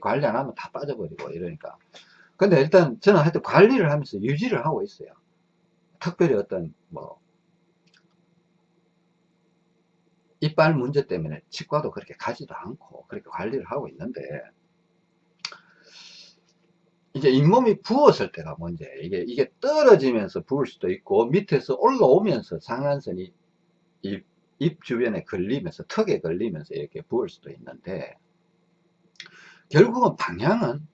관리 안 하면 다 빠져버리고 이러니까. 근데 일단 저는 하여튼 관리를 하면서 유지를 하고 있어요. 특별히 어떤 뭐 이빨 문제 때문에 치과도 그렇게 가지도 않고 그렇게 관리를 하고 있는데 이제 잇몸이 부었을 때가 문제. 이게 이게 떨어지면서 부을 수도 있고 밑에서 올라오면서 상한선이 입, 입 주변에 걸리면서 턱에 걸리면서 이렇게 부을 수도 있는데 결국은 방향은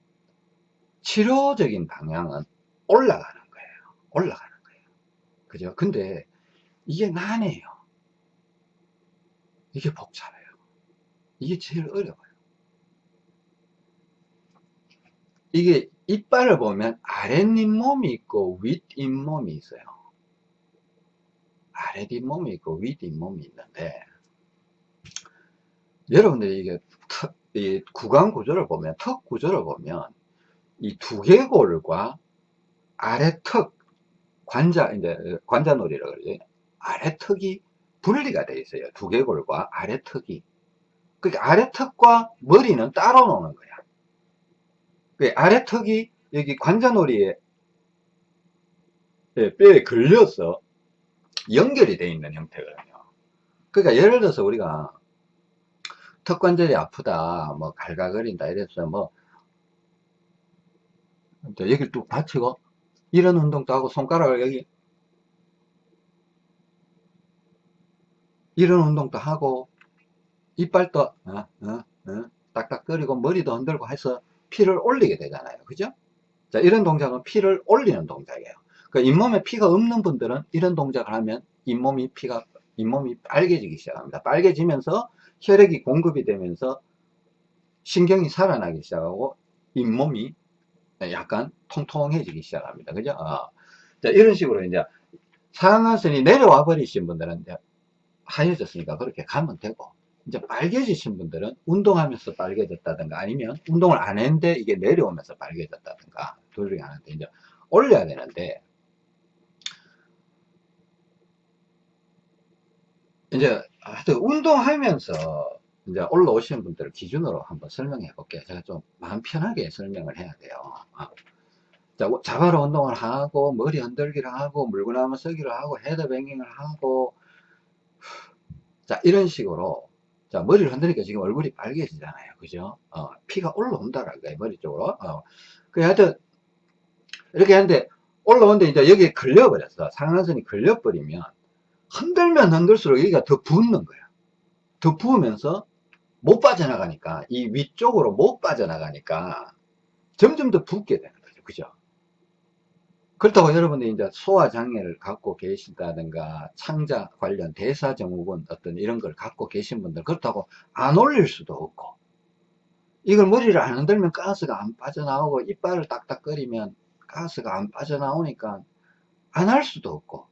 치료적인 방향은 올라가는 거예요. 올라가는 거예요. 그죠? 근데 이게 난해요. 이게 복잡해요. 이게 제일 어려워요. 이게 이빨을 보면 아랫잇몸이 있고 윗잇몸이 있어요. 아랫잇몸이 있고 윗잇몸이 있는데 여러분들이 이게 턱, 이 구강 구조를 보면 턱 구조를 보면 이 두개골과 아래 턱 관자 이제 관자놀이라고 그러죠. 아래 턱이 분리가 되어 있어요. 두개골과 아래 턱이. 그러니까 아래 턱과 머리는 따로 노는 거야. 그 아래 턱이 여기 관자놀이에 예, 뼈에 걸려서 연결이 되어 있는 형태거든요. 그러니까 예를 들어서 우리가 턱관절이 아프다, 뭐 갈가거린다 이래서 뭐 여기를 뚝 받치고 이런 운동도 하고 손가락을 여기 이런 운동도 하고 이빨도 어, 어, 어, 딱딱거리고 머리도 흔들고 해서 피를 올리게 되잖아요. 그죠? 자, 이런 동작은 피를 올리는 동작이에요. 그 잇몸에 피가 없는 분들은 이런 동작을 하면 잇몸이 피가, 잇몸이 빨개지기 시작합니다. 빨개지면서 혈액이 공급이 되면서 신경이 살아나기 시작하고 잇몸이 약간 통통해지기 시작합니다. 그죠? 어. 자, 이런 식으로 이제 상하선이 내려와 버리신 분들은 이제 하얘졌으니까 그렇게 가면 되고 이제 빨개지신 분들은 운동하면서 빨개졌다든가 아니면 운동을 안 했는데 이게 내려오면서 빨개졌다든가 둘 중에 하나인데 이제 올려야 되는데 이제 하여튼 운동하면서 이제 올라오시는 분들을 기준으로 한번 설명해 볼게요. 제가 좀 마음 편하게 설명을 해야 돼요. 어. 자, 자바로 운동을 하고 머리 흔들기를 하고 물구나무 서기를 하고 헤드뱅잉을 하고 자 이런 식으로 자, 머리를 흔드니까 지금 얼굴이 빨개지잖아요. 그죠? 어, 피가 올라온다라는 거예요. 머리 쪽으로. 어. 그 하여튼, 이렇게 하는데, 올라오는데 이제 여기에 걸려버렸어. 상한선이 걸려버리면, 흔들면 흔들수록 여기가 더 붓는 거야. 더 부으면서 못 빠져나가니까, 이 위쪽으로 못 빠져나가니까, 점점 더 붓게 되는 거죠. 그죠? 그렇다고 여러분들이 이제 소화장애를 갖고 계신다든가 창자 관련 대사증후군 어떤 이런 걸 갖고 계신 분들 그렇다고 안 올릴 수도 없고 이걸 머리를 안 흔들면 가스가 안 빠져나오고 이빨을 딱딱거리면 가스가 안 빠져나오니까 안 할 수도 없고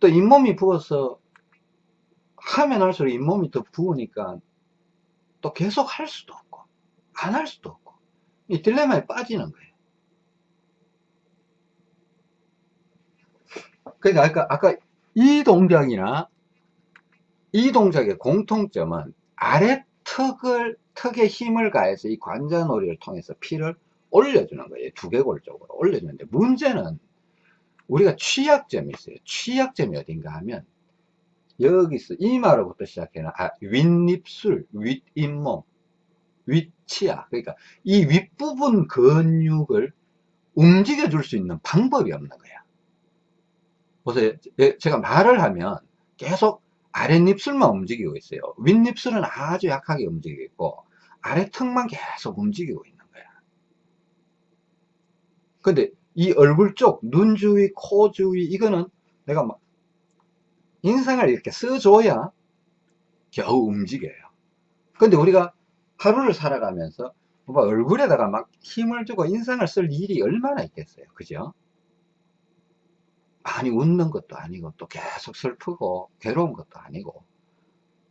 또 잇몸이 부어서 하면 할수록 잇몸이 더 부으니까 또 계속 할 수도 없고 안 할 수도 없고 이 딜레마에 빠지는 거예요. 그러니까 아까, 아까 이 동작이나 이 동작의 공통점은 아래 턱을 턱에 힘을 가해서 이 관자놀이를 통해서 피를 올려주는 거예요. 두개골 쪽으로 올려주는데 문제는 우리가 취약점이 있어요. 취약점이 어딘가 하면 여기서 이마로부터 시작해는 아, 윗입술 윗잇몸 윗치아. 그러니까 이 윗부분 근육을 움직여 줄 수 있는 방법이 없는 거야. 보세요. 예, 제가 말을 하면 계속 아랫입술만 움직이고 있어요. 윗입술은 아주 약하게 움직이고 있고 아래 턱만 계속 움직이고 있는 거야. 근데 이 얼굴 쪽, 눈 주위, 코 주위 이거는 내가 막 인상을 이렇게 써줘야 겨우 움직여요. 근데 우리가 하루를 살아가면서 뭐 얼굴에다가 막 힘을 주고 인상을 쓸 일이 얼마나 있겠어요. 그죠? 많이 웃는 것도 아니고 또 계속 슬프고 괴로운 것도 아니고.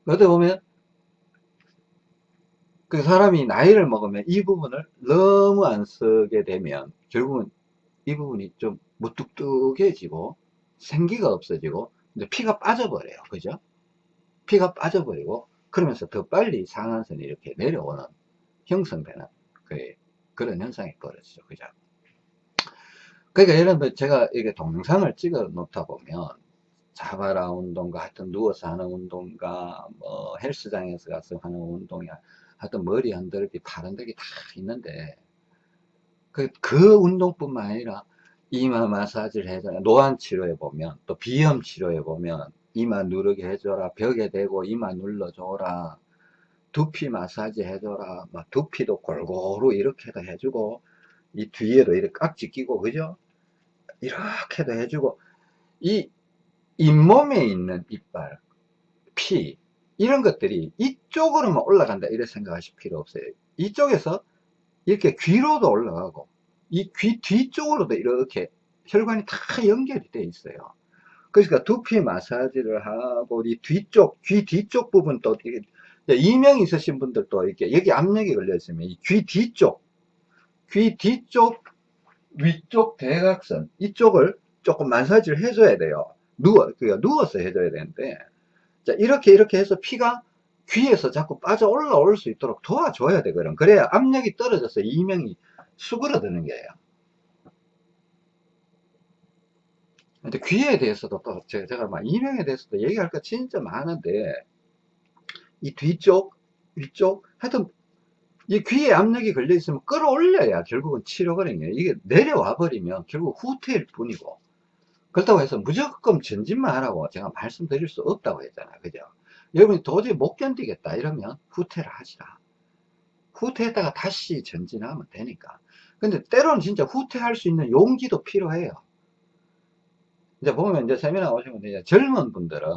어디 보면 그 사람이 나이를 먹으면 이 부분을 너무 안 쓰게 되면 결국은 이 부분이 좀 무뚝뚝해지고 생기가 없어지고 이제 피가 빠져버려요. 그죠? 피가 빠져버리고 그러면서 더 빨리 상한선이 이렇게 내려오는 형성되는 그, 그런 현상이 벌어지죠. 그죠? 그러니까 예를 들면 제가 이게 동영상을 찍어 놓다 보면 자바라 운동과 하여튼 누워서 하는 운동과 뭐 헬스장에서 가서 하는 운동이야 하여튼 머리 흔들기 팔 흔들기 다 있는데 그, 그 운동뿐만 아니라 이마 마사지를 해줘라. 노안 치료해 보면 또 비염 치료해 보면 이마 누르게 해줘라. 벽에 대고 이마 눌러줘라. 두피 마사지 해줘라. 막 두피도 골고루 이렇게도 해주고 이 뒤에도 이렇게 깍지 끼고 그죠? 이렇게도 해주고 이 잇몸에 있는 이빨 피 이런 것들이 이쪽으로만 올라간다 이렇게 생각하실 필요 없어요. 이쪽에서 이렇게 귀로도 올라가고 이 귀 뒤쪽으로도 이렇게 혈관이 다 연결이 돼 있어요. 그러니까 두피 마사지를 하고 이 뒤쪽 귀 뒤쪽 부분 또 이명 있으신 분들도 이렇게 여기 압력이 걸려 있으면 이귀 뒤쪽 귀 뒤쪽 위쪽 대각선 이쪽을 조금 마사지를 해줘야 돼요. 누워 그러니까 누워서 해줘야 되는데 자, 이렇게 이렇게 해서 피가 귀에서 자꾸 빠져 올라올 수 있도록 도와줘야 되거든. 그래야 압력이 떨어져서 이명이 수그러드는 거예요. 근데 귀에 대해서도 또 제가, 막 이명에 대해서도 얘기할 거 진짜 많은데 이 뒤쪽, 위쪽 하여튼 이 귀에 압력이 걸려 있으면 끌어올려야 결국은 치료거든요. 이게 내려와 버리면 결국 후퇴일 뿐이고 그렇다고 해서 무조건 전진만 하라고 제가 말씀드릴 수 없다고 했잖아요. 그죠? 여러분이 도저히 못 견디겠다 이러면 후퇴를 하시라. 후퇴했다가 다시 전진하면 되니까. 근데 때로는 진짜 후퇴할 수 있는 용기도 필요해요. 이제 보면 이제 세미나 오시면 이제 젊은 분들은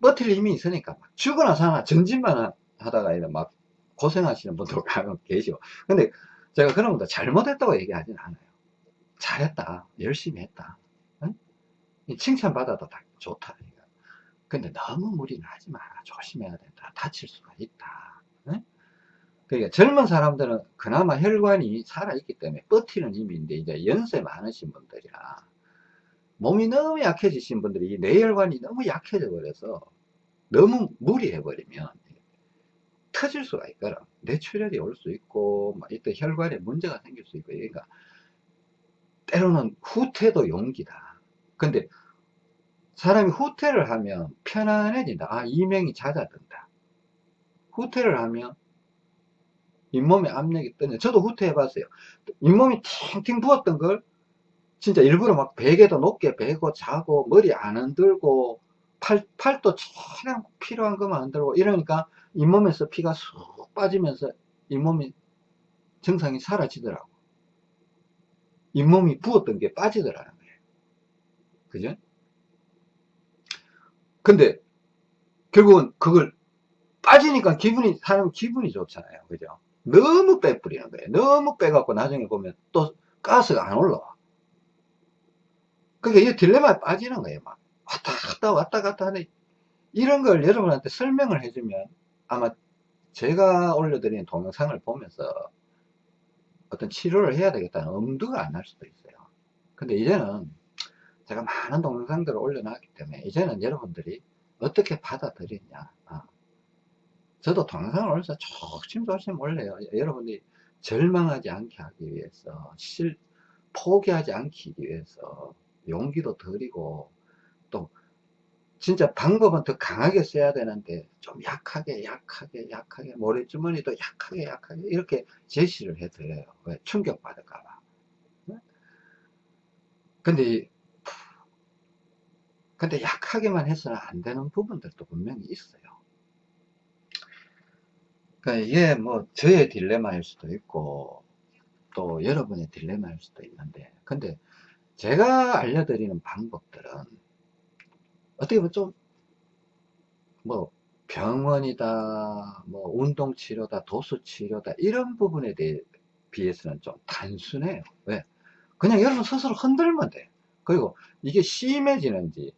버틸 힘이 있으니까 막 죽거나 사나 전진만 하다가 막 고생하시는 분들 가끔 계시고. 근데 제가 그런 분들 잘못했다고 얘기하진 않아요. 잘했다. 열심히 했다. 칭찬받아도 다 좋다. 근데 너무 무리는 하지 마라. 조심해야 된다. 다칠 수가 있다. 네? 그러니까 젊은 사람들은 그나마 혈관이 살아있기 때문에 버티는 있는데 이제 연세 많으신 분들이라 몸이 너무 약해지신 분들이 뇌혈관이 너무 약해져 버려서 너무 무리해 버리면 터질 수가 있거든. 뇌출혈이 올 수 있고, 막 이때 혈관에 문제가 생길 수 있고, 그러니까 때로는 후퇴도 용기다. 근데 사람이 후퇴를 하면 편안해진다. 아, 이명이 잦아든다. 후퇴를 하면 잇몸에 압력이 뜨네. 저도 후퇴해 봤어요. 잇몸이 팅팅 부었던 걸 진짜 일부러 막 베개도 높게 베고 자고 머리 안 흔들고 팔, 팔도 최대한 필요한 것만 흔들고 이러니까 잇몸에서 피가 쑥 빠지면서 잇몸이 증상이 사라지더라고. 잇몸이 부었던 게 빠지더라는 거예요. 그죠? 근데 결국은 그걸 빠지니까 기분이 사람 기분이 좋잖아요. 그죠? 너무 빼뿌리는 거예요. 너무 빼갖고 나중에 보면 또 가스가 안 올라와. 그러니까 이 딜레마에 빠지는 거예요. 막 왔다 갔다 왔다 갔다 하는 이런 걸 여러분한테 설명을 해주면 아마 제가 올려드린 동영상을 보면서 어떤 치료를 해야 되겠다는 엄두가 안 날 수도 있어요. 근데 이제는 제가 많은 동영상들을 올려놨기 때문에 이제는 여러분들이 어떻게 받아들이냐. 아, 저도 동영상을 올려서 조심조심 올려요. 여러분이 절망하지 않게 하기 위해서, 실, 포기하지 않기 위해서 용기도 드리고 또 진짜 방법은 더 강하게 써야 되는데 좀 약하게 약하게 약하게 모래주머니도 약하게 약하게 이렇게 제시를 해드려요. 왜? 충격받을까봐. 근데 근데 약하게만 해서는 안 되는 부분들도 분명히 있어요 그러니까 이게 뭐 저의 딜레마일 수도 있고 또 여러분의 딜레마일 수도 있는데 근데 제가 알려드리는 방법들은 어떻게 보면 좀, 뭐, 병원이다, 뭐, 운동치료다, 도수치료다, 이런 부분에 대해 비해서는 좀 단순해요. 왜? 그냥 여러분 스스로 흔들면 돼. 그리고 이게 심해지는지,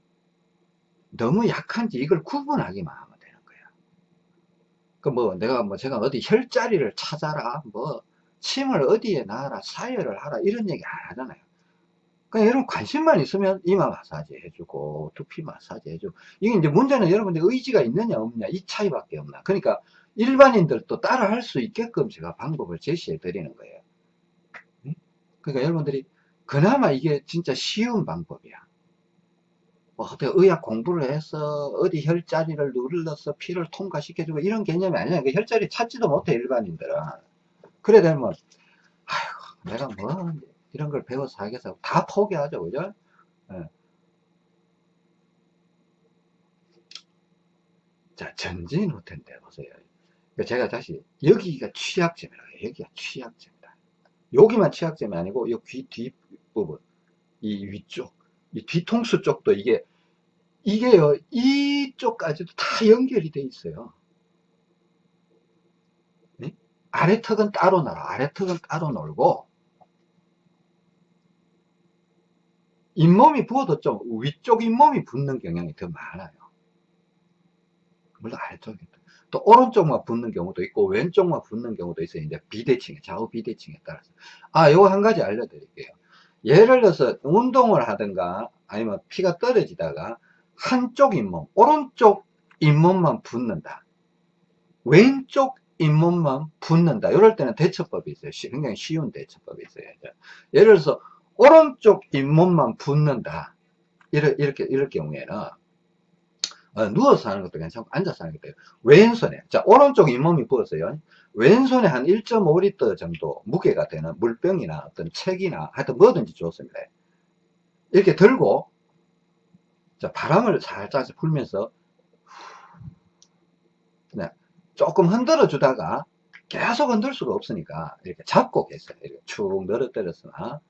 너무 약한지 이걸 구분하기만 하면 되는 거야. 그 뭐, 내가 뭐, 제가 어디 혈자리를 찾아라, 뭐, 침을 어디에 놔라, 사열을 하라, 이런 얘기 안 하잖아요. 그냥 여러분 관심만 있으면 이마 마사지 해주고 두피 마사지 해주고 이게 이제 문제는 여러분들 의지가 있느냐 없느냐 이 차이밖에 없나 그러니까 일반인들도 따라 할 수 있게끔 제가 방법을 제시해 드리는 거예요 그러니까 여러분들이 그나마 이게 진짜 쉬운 방법이야 뭐 의학 공부를 해서 어디 혈자리를 눌러서 피를 통과시켜주고 이런 개념이 아니야 그 혈자리 찾지도 못해 일반인들은 그래 되면 아이고 내가 뭐 이런 걸 배워서 하겠어. 다 포기하죠. 그죠? 네. 자, 전진 호텔인데 보세요. 그러니까 제가 다시, 여기가 취약점이라 여기가 취약점이다. 여기만 취약점이 아니고, 이 귀 뒷부분, 이 위쪽, 이 뒤통수 쪽도 이게, 이게요, 이쪽까지도 다 연결이 돼 있어요. 네? 아래 턱은 따로 놀아. 아래 턱은 따로 놀고, 잇몸이 부어도 좀 위쪽 잇몸이 붓는 경향이 더 많아요. 물론 아래쪽이 또 오른쪽만 붓는 경우도 있고 왼쪽만 붓는 경우도 있어요. 이제 비대칭, 좌우 비대칭에 따라서. 아, 요거 한 가지 알려드릴게요. 예를 들어서 운동을 하든가 아니면 피가 떨어지다가 한쪽 잇몸, 오른쪽 잇몸만 붓는다. 왼쪽 잇몸만 붓는다. 이럴 때는 대처법이 있어요. 굉장히 쉬운 대처법이 있어요. 예를 들어서 오른쪽 잇몸만 붓는다. 이렇게, 이렇게, 이럴 경우에는, 어, 누워서 하는 것도 괜찮고, 앉아서 하는 것도 왼손에, 자, 오른쪽 잇몸이 부었어요. 왼손에 한 1.5리터 정도 무게가 되는 물병이나 어떤 책이나 하여튼 뭐든지 좋습니다. 이렇게 들고, 자, 바람을 살짝 불면서, 네, 조금 흔들어 주다가, 계속 흔들 수가 없으니까, 이렇게 잡고 계세요. 이렇게 축 늘어뜨렸으나,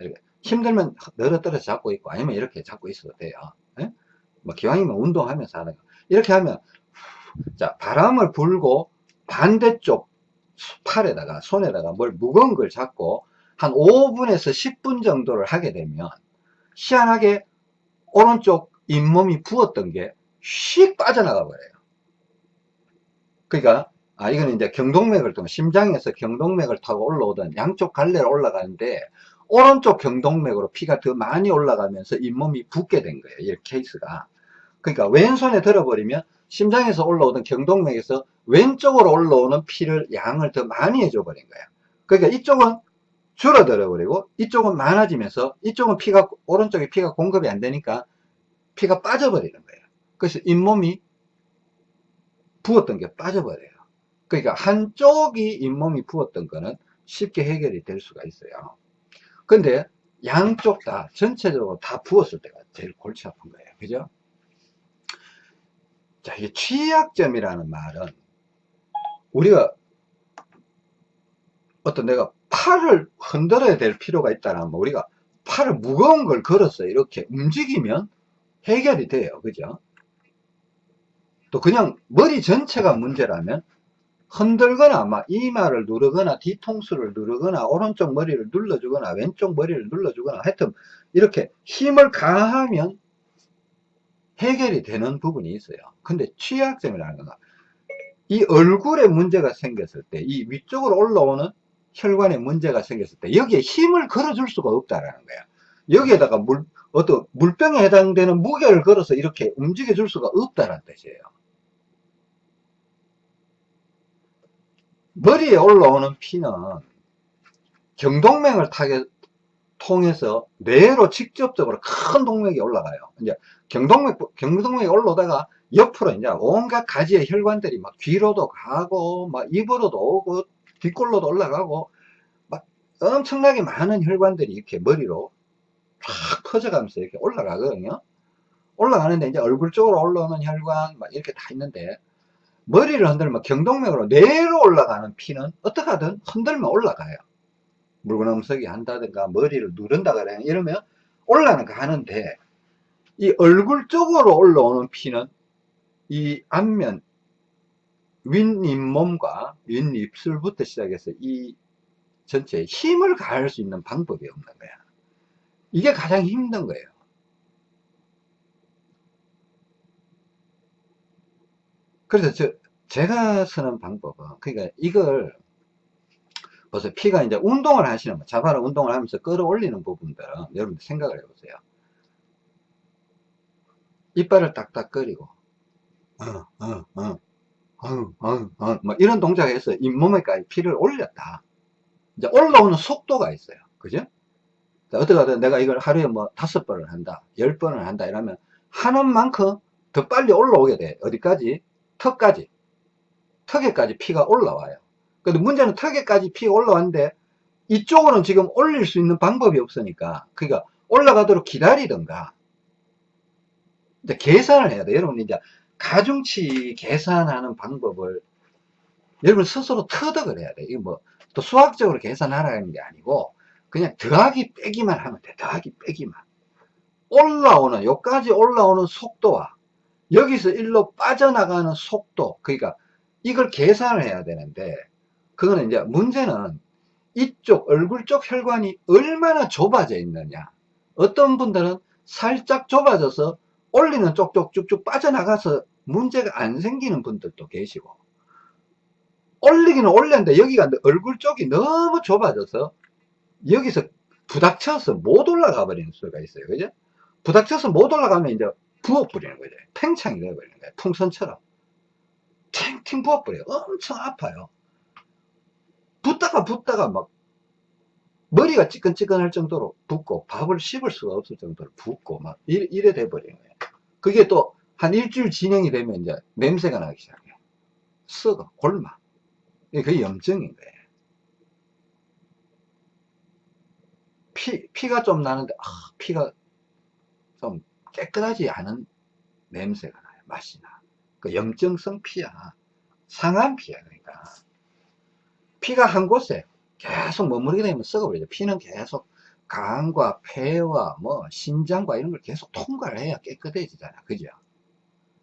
이렇게 힘들면 늘어뜨려 잡고 있고 아니면 이렇게 잡고 있어도 돼요. 예? 뭐 기왕이면 운동하면서 하는 거. 이렇게 하면 자 바람을 불고 반대쪽 팔에다가 손에다가 뭘 무거운 걸 잡고 한 5분에서 10분 정도를 하게 되면 희한하게 오른쪽 잇몸이 부었던 게휙 빠져나가 버려요. 그러니까 아 이거는 이제 경동맥을 통해 심장에서 경동맥을 타고 올라오던 양쪽 갈래로 올라가는데 오른쪽 경동맥으로 피가 더 많이 올라가면서 잇몸이 붓게 된 거예요. 이 케이스가. 그러니까 왼손에 들어버리면 심장에서 올라오던 경동맥에서 왼쪽으로 올라오는 피를 양을 더 많이 해줘 버린 거예요. 그러니까 이쪽은 줄어들어 버리고 이쪽은 많아지면서 이쪽은 피가 오른쪽에 피가 공급이 안 되니까 피가 빠져버리는 거예요. 그래서 잇몸이 부었던 게 빠져버려요. 그러니까 한쪽이 잇몸이 부었던 거는 쉽게 해결이 될 수가 있어요. 근데 양쪽 다 전체적으로 다 부었을 때가 제일 골치 아픈 거예요. 그죠? 자, 이게 취약점이라는 말은 우리가 어떤 내가 팔을 흔들어야 될 필요가 있다면 우리가 팔을 무거운 걸 걸어서 이렇게 움직이면 해결이 돼요. 그죠? 또 그냥 머리 전체가 문제라면 흔들거나 막 이마를 누르거나 뒤통수를 누르거나 오른쪽 머리를 눌러주거나 왼쪽 머리를 눌러주거나 하여튼 이렇게 힘을 가하면 해결이 되는 부분이 있어요. 근데 취약점이라는 건 이 얼굴에 문제가 생겼을 때 이 위쪽으로 올라오는 혈관에 문제가 생겼을 때 여기에 힘을 걸어줄 수가 없다라는 거야. 여기에다가 물, 어떤 물병에 해당되는 무게를 걸어서 이렇게 움직여 줄 수가 없다는 뜻이에요. 머리에 올라오는 피는 경동맥을 타게 통해서 뇌로 직접적으로 큰 동맥이 올라가요. 이제 경동맥, 경동맥이 올라오다가 옆으로 이제 온갖 가지의 혈관들이 막 귀로도 가고, 막 입으로도 오고, 뒷골로도 올라가고, 막 엄청나게 많은 혈관들이 이렇게 머리로 쫙 퍼져가면서 이렇게 올라가거든요. 올라가는데 이제 얼굴 쪽으로 올라오는 혈관 막 이렇게 다 있는데 머리를 흔들면 경동맥으로 뇌로 올라가는 피는 어떻게 하든 흔들면 올라가요. 물구나무서기 한다든가 머리를 누른다거나 이러면 올라는 가는데 이 얼굴 쪽으로 올라오는 피는 이 앞면 윗잇몸과 윗입술부터 시작해서 이 전체에 힘을 가할 수 있는 방법이 없는 거야. 이게 가장 힘든 거예요. 그래서 저, 제가 쓰는 방법은, 그러니까 이걸, 벌써 피가 이제 운동을 하시는, 자바라 운동을 하면서 끌어올리는 부분들은 여러분들 생각을 해보세요. 이빨을 딱딱거리고, 어, 어, 어, 어, 어, 어, 뭐 이런 동작에서 잇몸에까지 피를 올렸다. 이제 올라오는 속도가 있어요. 그죠? 어떻게 하든 내가 이걸 하루에 뭐 다섯 번을 한다, 열 번을 한다 이러면 하는 만큼 더 빨리 올라오게 돼. 어디까지? 턱까지. 턱에까지 피가 올라와요. 근데 문제는 턱에까지 피가 올라왔는데 이쪽으로는 지금 올릴 수 있는 방법이 없으니까 그러니까 올라가도록 기다리든가 이제 계산을 해야 돼. 여러분 이제 가중치 계산하는 방법을 여러분 스스로 터득을 해야 돼. 이거 뭐 또 수학적으로 계산하라는 게 아니고 그냥 더하기 빼기만 하면 돼. 더하기 빼기만. 올라오는 여기까지 올라오는 속도와 여기서 일로 빠져나가는 속도 그러니까 이걸 계산을 해야 되는데 그거는 이제 문제는 이쪽 얼굴 쪽 혈관이 얼마나 좁아져 있느냐 어떤 분들은 살짝 좁아져서 올리는 쪽쪽 쭉쭉 빠져나가서 문제가 안 생기는 분들도 계시고 올리기는 올렸는데 여기가 얼굴 쪽이 너무 좁아져서 여기서 부닥쳐서 못 올라가 버리는 수가 있어요. 그죠? 부닥쳐서 못 올라가면 이제 부어버리는 거죠. 팽창이 되어버리는 거예요. 풍선처럼. 탱탱 부어버려요. 엄청 아파요. 붓다가 붓다가 막 머리가 찌끈찌끈할 정도로 붓고 밥을 씹을 수가 없을 정도로 붓고 막 이래, 이래 돼버리는 거예요. 그게 또 한 일주일 진행이 되면 이제 냄새가 나기 시작해요. 썩어, 골마. 그게 염증인 거예요. 피, 피가 좀 나는데, 아, 피가 좀 깨끗하지 않은 냄새가 나요. 맛이 나. 그 염증성 피야. 상한 피야, 그러니까. 피가 한 곳에 계속 머무르게 되면 썩어버리죠. 피는 계속 간과 폐와 뭐 신장과 이런 걸 계속 통과를 해야 깨끗해지잖아. 그죠?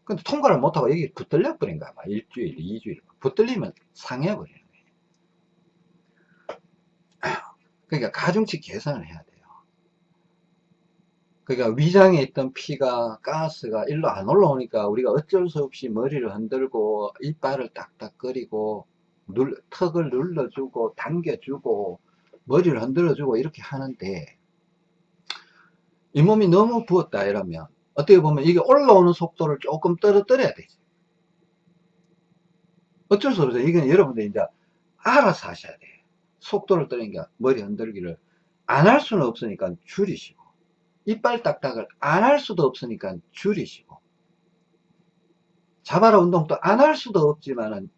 근데 통과를 못하고 여기 붙들려 버린 거야. 막 일주일, 이주일. 붙들리면 상해 버리는 거예요. 그러니까 가중치 계산을 해야 돼요. 그러니까 위장에 있던 피가, 가스가 일로 안 올라오니까 우리가 어쩔 수 없이 머리를 흔들고 이빨을 딱딱거리고 눌, 턱을 눌러주고 당겨주고 머리를 흔들어주고 이렇게 하는데 이 몸이 너무 부었다 이러면 어떻게 보면 이게 올라오는 속도를 조금 떨어뜨려야 되지. 어쩔 수 없어요. 이건 여러분들 이제 알아서 하셔야 돼요. 속도를 떨으니까 머리 흔들기를 안 할 수는 없으니까 줄이시고 이빨 딱딱을 안 할 수도 없으니까 줄이시고 자바라 운동도 안 할 수도 없지만은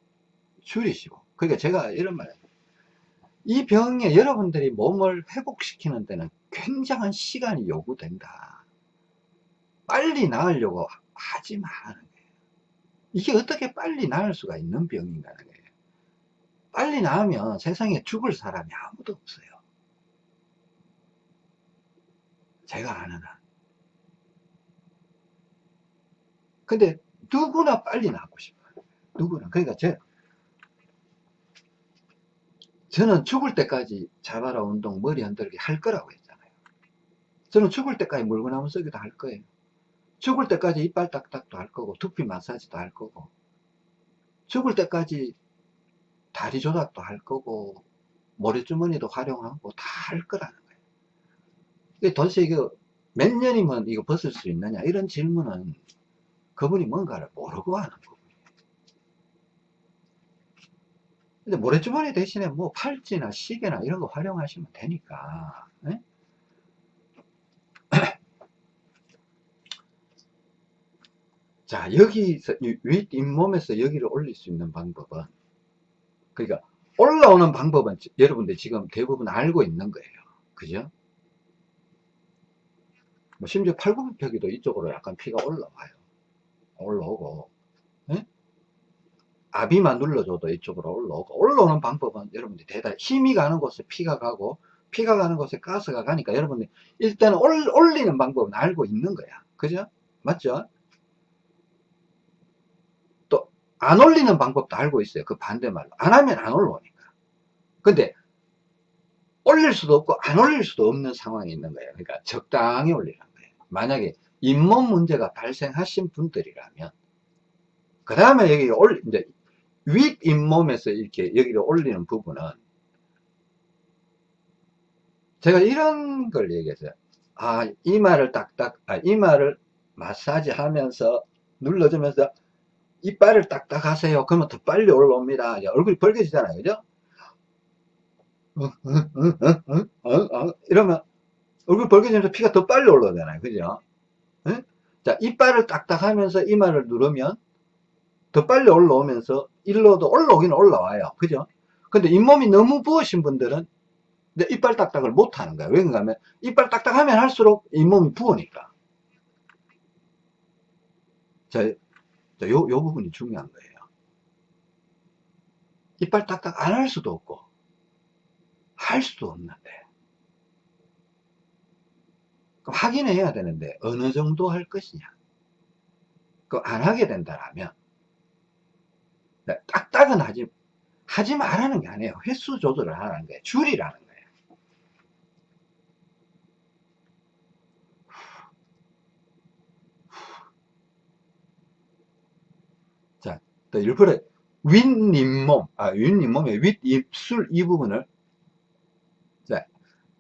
줄이시고 그러니까 제가 이런 말이에요. 이 병에 여러분들이 몸을 회복시키는 데는 굉장한 시간이 요구된다. 빨리 나으려고 하지 마는 거예요. 이게 어떻게 빨리 나을 수가 있는 병인가는 거예요. 빨리 빨리 나으면 세상에 죽을 사람이 아무도 없어요. 제가 아는 한. 근데 누구나 빨리 나고 싶어요. 누구나. 그러니까 제, 저는 죽을 때까지 자바라 운동 머리 흔들기 할 거라고 했잖아요. 저는 죽을 때까지 물구나무 쓰기도 할 거예요. 죽을 때까지 이빨 딱딱도 할 거고 두피 마사지도 할 거고 죽을 때까지 다리 조작도 할 거고 모래주머니도 활용하고 다 할 거라는 거예요. 이게 도대체 이거 몇 년이면 이거 벗을 수 있느냐 이런 질문은 그분이 뭔가를 모르고 하는 부분이에요. 근데 모래주머니 대신에 뭐 팔찌나 시계나 이런 거 활용하시면 되니까 에? 자 여기서 윗 잇몸에서 여기를 올릴 수 있는 방법은 그러니까 올라오는 방법은 여러분들 지금 대부분 알고 있는 거예요 그죠 뭐 심지어 팔굽혀펴기도 이쪽으로 약간 피가 올라와요 올라오고 네? 아비만 눌러줘도 이쪽으로 올라오고 올라오는 방법은 여러분들 대단 힘이 가는 곳에 피가 가고 피가 가는 곳에 가스가 가니까 여러분들 일단 올, 올리는 방법은 알고 있는 거야. 그죠? 맞죠? 또 안 올리는 방법도 알고 있어요. 그 반대말로. 안 하면 안 올라오니까. 근데 올릴 수도 없고 안 올릴 수도 없는 상황이 있는 거예요. 그러니까 적당히 올리는 거예요. 만약에 잇몸 문제가 발생하신 분들이라면 그 다음에 여기 올 이제 윗 잇몸에서 이렇게 여기를 올리는 부분은 제가 이런 걸 얘기했어요. 아 이마를 딱딱 아 이마를 마사지 하면서 눌러주면서 이빨을 딱딱 하세요. 그러면 더 빨리 올라옵니다. 얼굴이 벌개지잖아요. 그죠? 이러면 얼굴 벌개지면서 피가 더 빨리 올라오잖아요. 그죠? 자, 이빨을 딱딱 하면서 이마를 누르면 더 빨리 올라오면서 일로도 올라오긴 올라와요. 그죠? 근데 잇몸이 너무 부으신 분들은 이빨 딱딱을 못 하는 거예요. 왜 그런가 하면 이빨 딱딱 하면 할수록 잇몸이 부으니까. 자, 자 요, 요 부분이 중요한 거예요. 이빨 딱딱 안 할 수도 없고, 할 수도 없는데. 확인해야 되는데 어느 정도 할 것이냐 그 안 하게 된다면 네, 딱딱은 하지 하지 말라는 게 아니에요 횟수 조절을 하라는 거예요 줄이라는 거예요 자, 또 일부러 윗잇몸, 아, 윗잇몸의 윗입술 이 부분을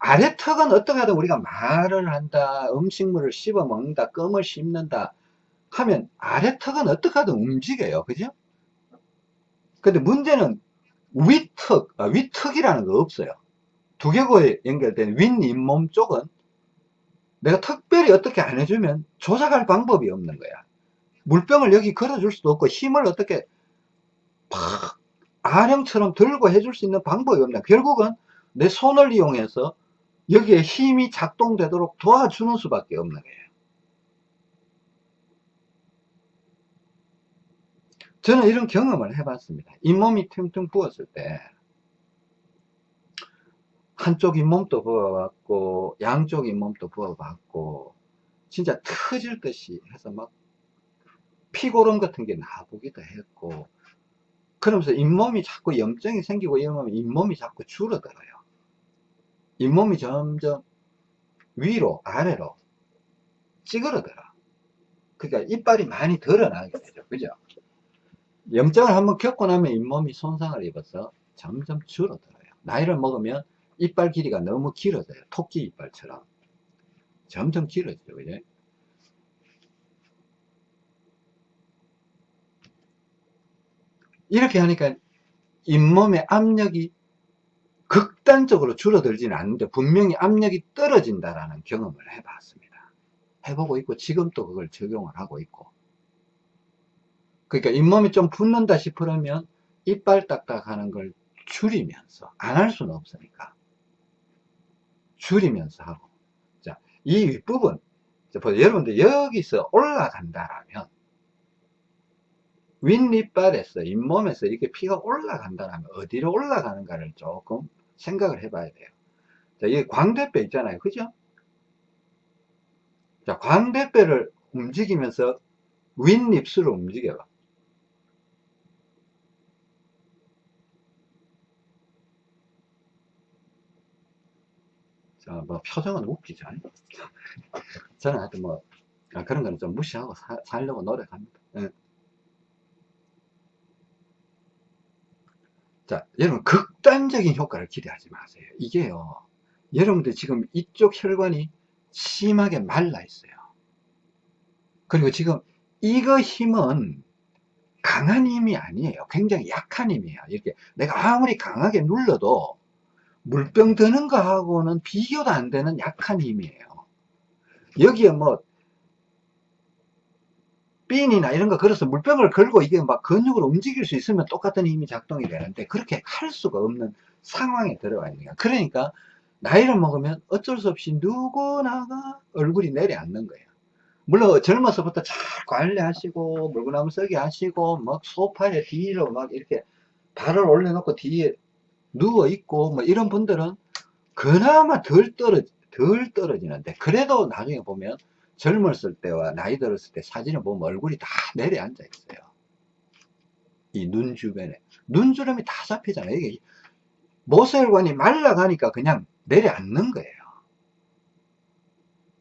아래 턱은 어떻게 하든 우리가 말을 한다, 음식물을 씹어 먹는다, 껌을 씹는다 하면 아래 턱은 어떻게 하든 움직여요. 그죠? 근데 문제는 윗턱, 아, 윗턱이라는 거 없어요. 두개골에 연결된 윗잇몸 쪽은 내가 특별히 어떻게 안 해주면 조작할 방법이 없는 거야. 물병을 여기 걸어줄 수도 없고 힘을 어떻게 팍 아령처럼 들고 해줄 수 있는 방법이 없나. 결국은 내 손을 이용해서 여기에 힘이 작동되도록 도와주는 수밖에 없는 거예요. 저는 이런 경험을 해봤습니다. 잇몸이 퉁퉁 부었을 때 한쪽 잇몸도 부어봤고 양쪽 잇몸도 부어봤고 진짜 터질 듯이 해서 막 피고름 같은 게 나보기도 했고 그러면서 잇몸이 자꾸 염증이 생기고 이러면 잇몸이 자꾸 줄어들어요. 잇몸이 점점 위로 아래로 찌그러들어 그러니까 이빨이 많이 드러나게 되죠 그죠 염증을 한번 겪고 나면 잇몸이 손상을 입어서 점점 줄어들어요. 나이를 먹으면 이빨 길이가 너무 길어져요. 토끼 이빨처럼. 점점 길어져요 그죠? 이렇게 하니까 잇몸의 압력이 극단적으로 줄어들지는 않는데 분명히 압력이 떨어진다라는 경험을 해봤습니다. 해보고 있고 지금 또 그걸 적용을 하고 있고 그러니까 잇몸이 좀 붓는다 싶으면 이빨 딱딱하는 걸 줄이면서 안 할 수는 없으니까 줄이면서 하고 자, 이 윗부분 여러분들 여기서 올라간다라면 윗니빨에서 잇몸에서 이렇게 피가 올라간다면 어디로 올라가는가를 조금 생각을 해봐야 돼요. 자, 이 광대뼈 있잖아요. 그죠? 자, 광대뼈를 움직이면서 윗입술을 움직여봐. 자, 뭐, 표정은 웃기죠. 저는 하여튼 뭐, 아, 그런 거는 좀 무시하고 사, 살려고 노력합니다. 예. 자, 여러분, 극단적인 효과를 기대하지 마세요. 이게요, 여러분들 지금 이쪽 혈관이 심하게 말라 있어요. 그리고 지금 이거 힘은 강한 힘이 아니에요. 굉장히 약한 힘이에요. 이렇게 내가 아무리 강하게 눌러도 물병 드는 거하고는 비교도 안 되는 약한 힘이에요. 여기에 뭐 핀이나 이런 거 걸어서 물병을 걸고 이게 막 근육을 움직일 수 있으면 똑같은 힘이 작동이 되는데 그렇게 할 수가 없는 상황에 들어가 있는 거야. 그러니까 나이를 먹으면 어쩔 수 없이 누구나가 얼굴이 내려앉는 거예요. 물론 젊어서부터 잘 관리하시고 물구나무 쓰기 하시고 막 소파에 뒤로 막 이렇게 발을 올려놓고 뒤에 누워 있고 뭐 이런 분들은 그나마 덜 떨어 덜 떨어지는데 그래도 나중에 보면 젊었을 때와 나이 들었을 때 사진을 보면 얼굴이 다 내려앉아 있어요. 이 눈 주변에 눈주름이 다 잡히잖아요. 이게 모세혈관이 말라가니까 그냥 내려앉는 거예요.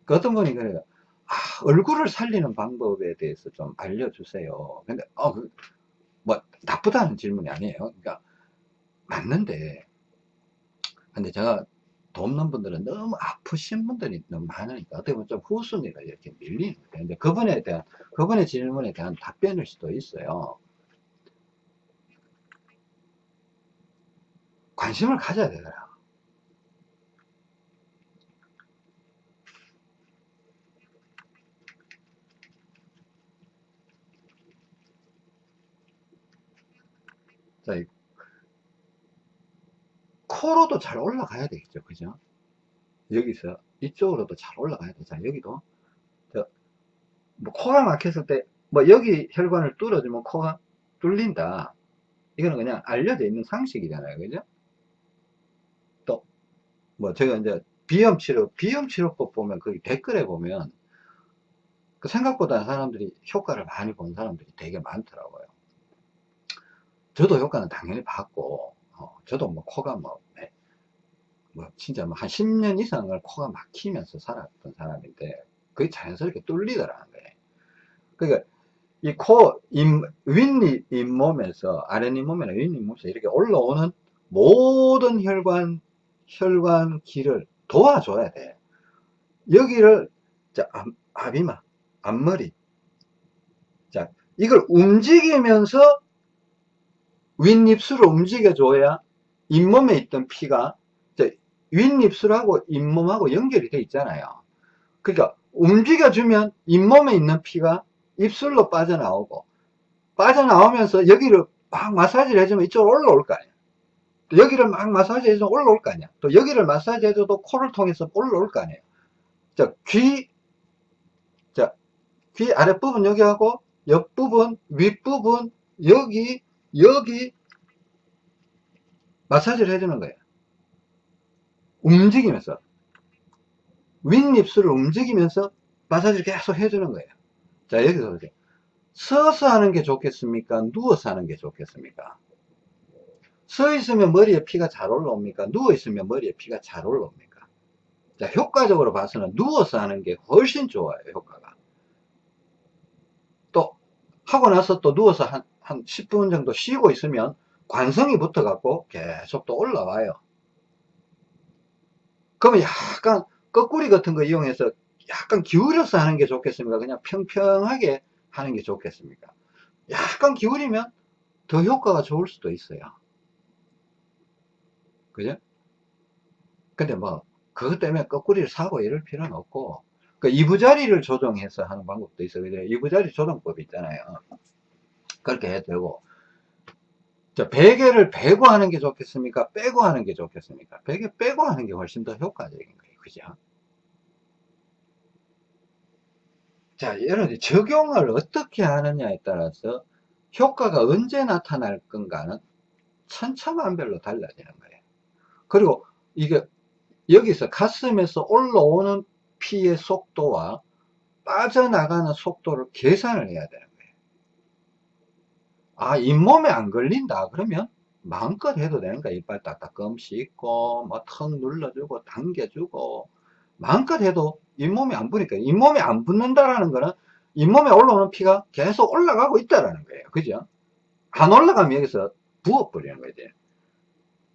그 어떤 분이 그래요. 아, 얼굴을 살리는 방법에 대해서 좀 알려주세요. 근데, 어, 그, 뭐, 나쁘다는 질문이 아니에요. 그러니까, 맞는데, 근데 제가 돕는 분들은 너무 아프신 분들이 너무 많으니까, 어떻게 보면 좀 후순위가 이렇게 밀리는 거예요. 근데 그분에 대한, 그분의 질문에 대한 답변일 수도 있어요. 관심을 가져야 되더라. 자, 코로도 잘 올라가야 되겠죠. 그죠? 여기서 이쪽으로도 잘 올라가야 돼. 자, 여기도. 저, 뭐 코가 막혔을 때, 뭐 여기 혈관을 뚫어주면 코가 뚫린다. 이거는 그냥 알려져 있는 상식이잖아요. 그죠? 또, 뭐 제가 이제 비염 치료, 비염 치료법 보면 거기 댓글에 보면 그 생각보다 사람들이 효과를 많이 본 사람들이 되게 많더라고요. 저도 효과는 당연히 봤고, 어, 저도 뭐 코가 뭐, 네, 뭐 진짜 뭐 한 10년 이상을 코가 막히면서 살았던 사람인데, 그게 자연스럽게 뚫리더라는 거예요. 그러니까 이 코, 윗 잇몸에서, 아랫잇몸이나 윗 잇몸에서 이렇게 올라오는 모든 혈관, 혈관 길을 도와줘야 돼. 여기를, 자, 앞, 앞이마, 앞머리. 자, 이걸 움직이면서 윗입술을 움직여줘야 잇몸에 있던 피가 윗입술하고 잇몸하고 연결이 돼 있잖아요. 그러니까 움직여주면 잇몸에 있는 피가 입술로 빠져나오고 빠져나오면서 여기를 막 마사지를 해주면 이쪽으로 올라올 거 아니야. 여기를 막 마사지 해주면 올라올 거 아니야. 또 여기를 마사지 해줘도 코를 통해서 올라올 거 아니에요. 자, 귀, 자, 귀 아랫부분 여기하고 옆부분, 윗부분, 여기, 여기 마사지를 해주는 거예요. 움직이면서 윗입술을 움직이면서 마사지를 계속 해주는 거예요. 자 여기서 보세요. 서서 하는 게 좋겠습니까? 누워서 하는 게 좋겠습니까? 서 있으면 머리에 피가 잘 올라옵니까? 누워 있으면 머리에 피가 잘 올라옵니까? 자 효과적으로 봐서는 누워서 하는 게 훨씬 좋아요 효과가 또 하고 나서 또 누워서 한, 한 10분 정도 쉬고 있으면 관성이 붙어 갖고 계속 또 올라와요 그러면 약간 거꾸리 같은 거 이용해서 약간 기울여서 하는 게 좋겠습니까? 그냥 평평하게 하는 게 좋겠습니까? 약간 기울이면 더 효과가 좋을 수도 있어요. 그죠? 근데 뭐, 그것 때문에 거꾸리를 사고 이럴 필요는 없고, 그 이부자리를 조정해서 하는 방법도 있어요. 이부자리 조정법 있잖아요. 그렇게 해도 되고, 자, 베개를 베고 하는 게 좋겠습니까? 빼고 하는 게 좋겠습니까? 베개 빼고 하는 게 훨씬 더 효과적인 거예요. 그죠? 자, 여러분, 적용을 어떻게 하느냐에 따라서 효과가 언제 나타날 건가는 천차만별로 달라지는 거예요. 그리고 이게 여기서 가슴에서 올라오는 피의 속도와 빠져나가는 속도를 계산을 해야 되는 거예요. 아, 잇몸에 안 걸린다. 그러면 마음껏 해도 되는 거야. 이빨 딱딱 껌 씹고, 뭐턱 눌러주고, 당겨주고, 마음껏 해도 잇몸에 안 부니까. 잇몸에 안 붙는다라는 거는 잇몸에 올라오는 피가 계속 올라가고 있다라는 거예요. 그죠? 안 올라가면 여기서 부어버리는 거지.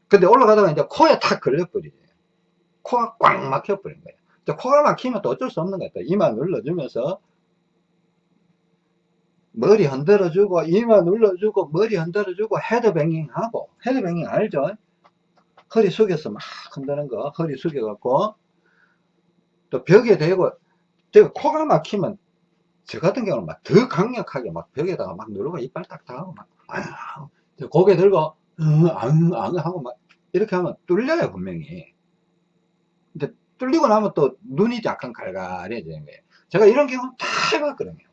근데 올라가다가 이제 코에 탁 걸려버리지. 코가 꽉 막혀버린 거예요. 코가 막히면 또 어쩔 수 없는 것 같아요. 이마 눌러주면서 머리 흔들어주고 이마 눌러주고 머리 흔들어주고 헤드뱅잉 하고. 헤드뱅잉 알죠? 허리 숙여서 막 흔드는 거 허리 숙여 갖고. 또 벽에 대고 제가 코가 막히면 저 같은 경우는 막 더 강력하게 막 벽에다가 막 누르고 이빨 딱딱 하고 막 아유, 고개 들고 응, 응, 하고 막 이렇게 하면 뚫려요 분명히. 근데 뚫리고 나면 또 눈이 약간 갈갈해지는 거예요. 제가 이런 경우 다 해봤거든요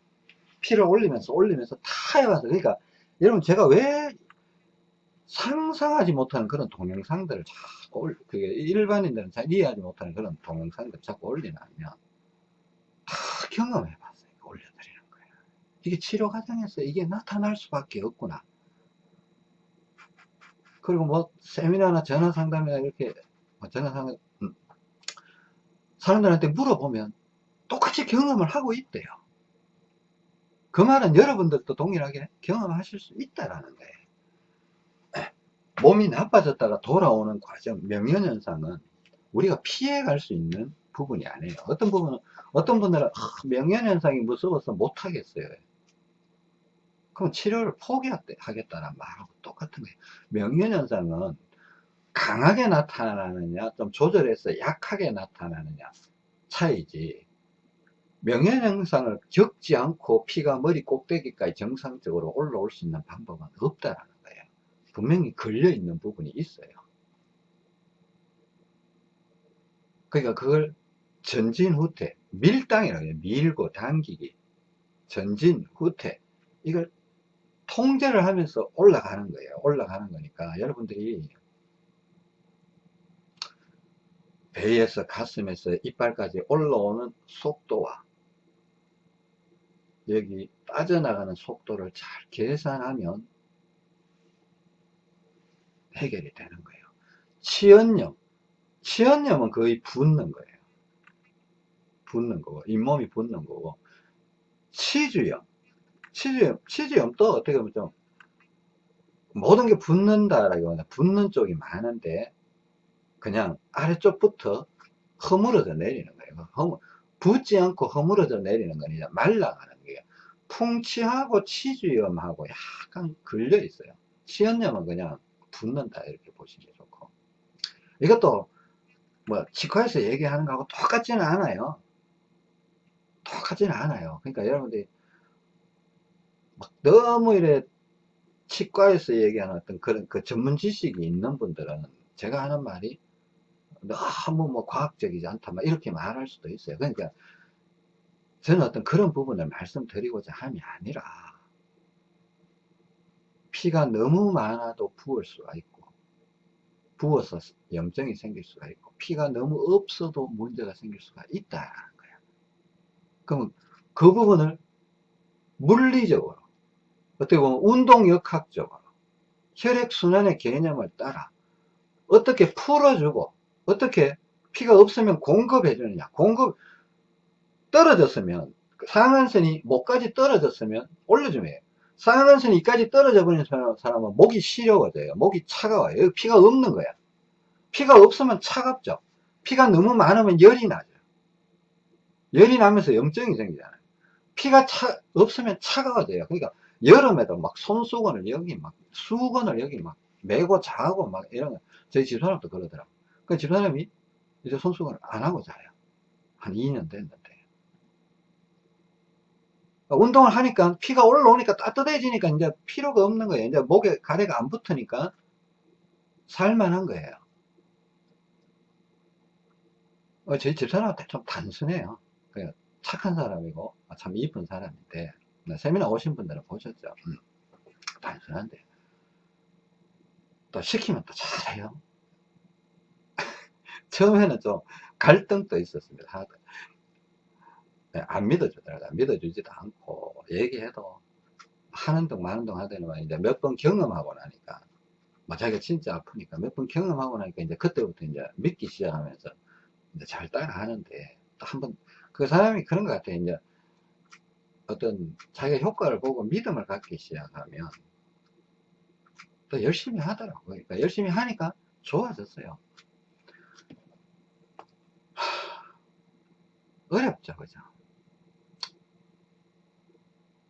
피를 올리면서 올리면서 다 해봤어요. 그러니까 여러분 제가 왜 상상하지 못하는 그런 동영상들을 자꾸 올, 그게 일반인들은 잘 이해하지 못하는 그런 동영상들을 자꾸 올리냐면 다 경험해 봤어요. 올려드리는 거예요. 이게 치료 과정에서 이게 나타날 수밖에 없구나. 그리고 뭐 세미나나 전화 상담이나 이렇게 뭐 전화 상담 음, 사람들한테 물어보면 똑같이 경험을 하고 있대요. 그 말은 여러분들도 동일하게 경험하실 수 있다라는 거예요. 몸이 나빠졌다가 돌아오는 과정, 명현현상은 우리가 피해갈 수 있는 부분이 아니에요. 어떤 부분은, 어떤 분들은, 아, 명현현상이 무서워서 못하겠어요. 그럼 치료를 포기하겠다는 말하고 똑같은 거예요. 명현현상은 강하게 나타나느냐, 좀 조절해서 약하게 나타나느냐 차이지. 명현현상을 겪지 않고 피가 머리 꼭대기까지 정상적으로 올라올 수 있는 방법은 없다라는 거예요. 분명히 걸려있는 부분이 있어요. 그러니까 그걸 전진 후퇴, 밀당이라고 해요. 밀고 당기기. 전진 후퇴. 이걸 통제를 하면서 올라가는 거예요. 올라가는 거니까 여러분들이 배에서 가슴에서 이빨까지 올라오는 속도와 여기 빠져나가는 속도를 잘 계산하면 해결이 되는 거예요. 치연염. 치연염은 거의 붓는 거예요. 붓는 거고, 잇몸이 붓는 거고, 치주염. 치즈염, 치즈염도 어떻게 보면 좀 모든 게 붙는다라기보다 붙는 쪽이 많은데 그냥 아래쪽부터 허물어져 내리는 거예요. 허물, 붙지 않고 허물어져 내리는 건 이제 말라가는. 풍치하고 치주염하고 약간 걸려 있어요. 치연염은 그냥 붙는다 이렇게 보시면 좋고 이것도 뭐 치과에서 얘기하는 거하고 똑같지는 않아요. 똑같지는 않아요. 그러니까 여러분들이 막 너무 이래 치과에서 얘기하는 어떤 그런 그 전문 지식이 있는 분들은 제가 하는 말이 너무 뭐 과학적이지 않다 막 이렇게 말할 수도 있어요 그러니까 저는 어떤 그런 부분을 말씀드리고자 함이 아니라 피가 너무 많아도 부을 수가 있고 부어서 염증이 생길 수가 있고 피가 너무 없어도 문제가 생길 수가 있다는 거예요 그럼 그 부분을 물리적으로 어떻게 보면 운동역학적으로 혈액순환의 개념을 따라 어떻게 풀어주고 어떻게 피가 없으면 공급해 주느냐 공급 떨어졌으면 상한선이 목까지 떨어졌으면 올려주면 상한선이 이까지 떨어져 버린 사람은 목이 시려워져요. 목이 차가워요. 여기 피가 없는 거야. 피가 없으면 차갑죠. 피가 너무 많으면 열이 나죠. 열이 나면서 염증이 생기잖아요. 피가 차, 없으면 차가워져요. 그러니까 여름에도 막 손수건을 여기 막 수건을 여기 막 메고 자고 막 이런 저희 집사람도 그러더라고 그 집사람이 이제 손수건을 안 하고 자요. 한 2년 됐는데 운동을 하니까 피가 올라오니까 따뜻해지니까 이제 필요가 없는 거예요. 이제 목에 가래가 안 붙으니까 살만한 거예요. 어, 저희 집사람한테 좀 단순해요. 착한 사람이고 참 이쁜 사람인데 네, 세미나 오신 분들은 보셨죠? 음. 없긴 한데. 또 시키면 또 잘해요. 처음에는 좀 갈등도 있었습니다 안 믿어주더라고요 믿어주지도 않고 얘기해도 하는 둥 마는 둥 하더니만 이제 몇 번 경험하고 나니까 뭐 자기가 진짜 아프니까 몇 번 경험하고 나니까 이제 그때부터 이제 믿기 시작하면서 이제 잘 따라 하는데 또 한 번 그 사람이 그런 것 같아요. 이제 어떤 자기가 효과를 보고 믿음을 갖기 시작하면 또 열심히 하더라고요. 그러니까 열심히 하니까 좋아졌어요. 어렵죠 그죠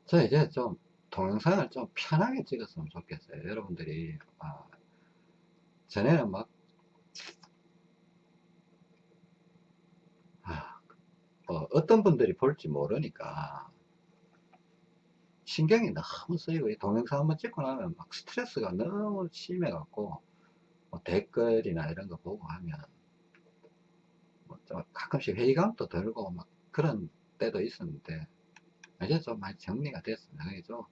저 이제 좀 동영상을 좀 편하게 찍었으면 좋겠어요 여러분들이. 아, 전에는 막 아, 어, 어떤 분들이 볼지 모르니까 신경이 너무 쓰이고 이 동영상 한번 찍고 나면 막 스트레스가 너무 심해 갖고 뭐 댓글이나 이런 거 보고 하면 뭐좀 가끔씩 회의감도 들고 막 그런 때도 있었는데 좀 많이 정리가 됐습니다 그래서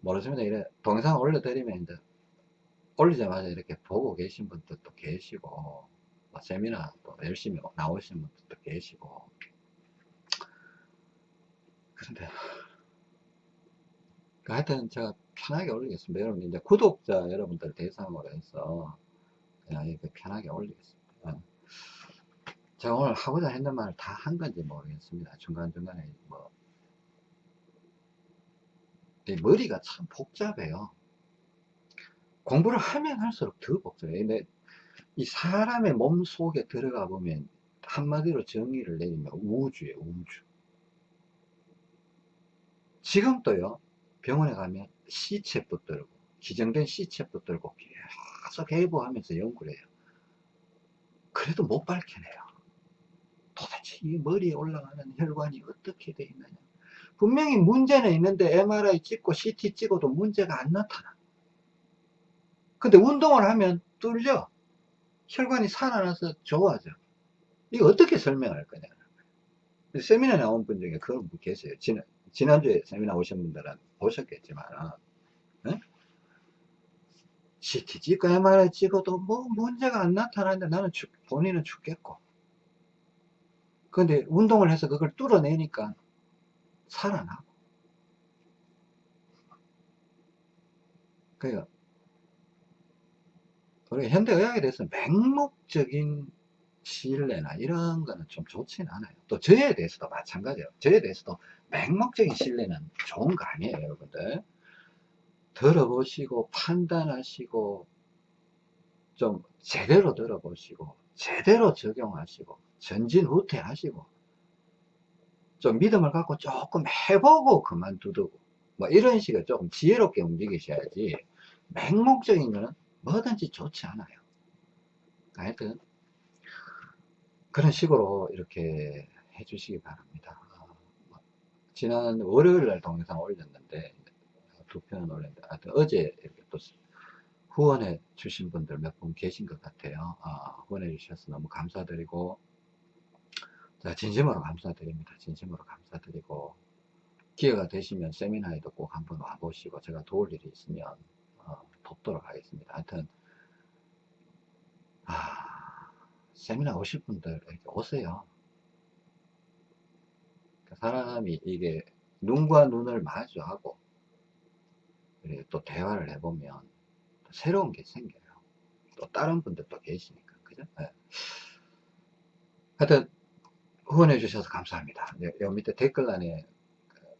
모르시면 이래 동영상 올려드리면 이제 올리자마자 이렇게 보고 계신 분들도 계시고 뭐 세미나 또 열심히 나오신 분들도 계시고 그런데 그 하여튼 제가 편하게 올리겠습니다. 여러분, 이제 구독자 여러분들 대상으로 해서 그냥 이렇게 편하게 올리겠습니다. 제가 오늘 하고자 했는 말다한 건지 모르겠습니다. 중간중간에 뭐, 이 머리가 참 복잡해요. 공부를 하면 할수록 더 복잡해요. 이 사람의 몸 속에 들어가 보면 한마디로 정의를 내리면 우주예요, 우주. 지금도요, 병원에 가면 시체 붙들고 기정된 시체 붙들고 계속 해부하면서 연구를 해요 그래도 못 밝혀내요 도대체 이 머리에 올라가는 혈관이 어떻게 되어 있느냐 분명히 문제는 있는데 MRI 찍고 CT 찍어도 문제가 안 나타나. 근데 운동을 하면 뚫려. 혈관이 살아나서 좋아져. 이거 어떻게 설명할 거냐 세미나 나온 분 중에 그런 분 계세요. 지난, 지난주에 세미나 오신 분들은 보셨겠지만 네? CT 찍고 MRI 찍어도 뭐 문제가 안 나타나는데 나는 죽, 본인은 죽겠고. 근데 운동을 해서 그걸 뚫어내니까 살아나고 그러니까 우리 현대의학에 대해서 맹목적인 신뢰나 이런 거는 좀 좋지는 않아요. 또 저에 대해서도 마찬가지예요. 저에 대해서도 맹목적인 신뢰는 좋은 거 아니에요 여러분들. 들어보시고 판단하시고 좀 제대로 들어보시고 제대로 적용하시고 전진후퇴 하시고 좀 믿음을 갖고 조금 해보고 그만두고 뭐 이런 식으로 조금 지혜롭게 움직이셔야지 맹목적인 거는 뭐든지 좋지 않아요. 하여튼 그런 식으로 이렇게 해주시기 바랍니다. 지난 월요일 날 동영상 올렸는데 두 편은 올렸는데 어제 이렇게 또 후원해 주신 분들 몇 분 계신 것 같아요. 아, 후원해 주셔서 너무 감사드리고 자 진심으로 감사드립니다 진심으로 감사드리고 기회가 되시면 세미나에도 꼭 한번 와보시고 제가 도울 일이 있으면 어, 돕도록 하겠습니다 하여튼 아, 세미나 오실 분들 오세요 사람이 이게 눈과 눈을 마주하고 또 대화를 해보면 또 새로운 게 생겨요. 또 다른 분들도 계시니까 그죠? 네. 하여튼 후원해 주셔서 감사합니다. 네, 여 밑에 댓글란에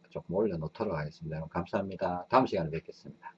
조금 올려 놓도록 하겠습니다. 감사합니다. 다음 시간에 뵙겠습니다.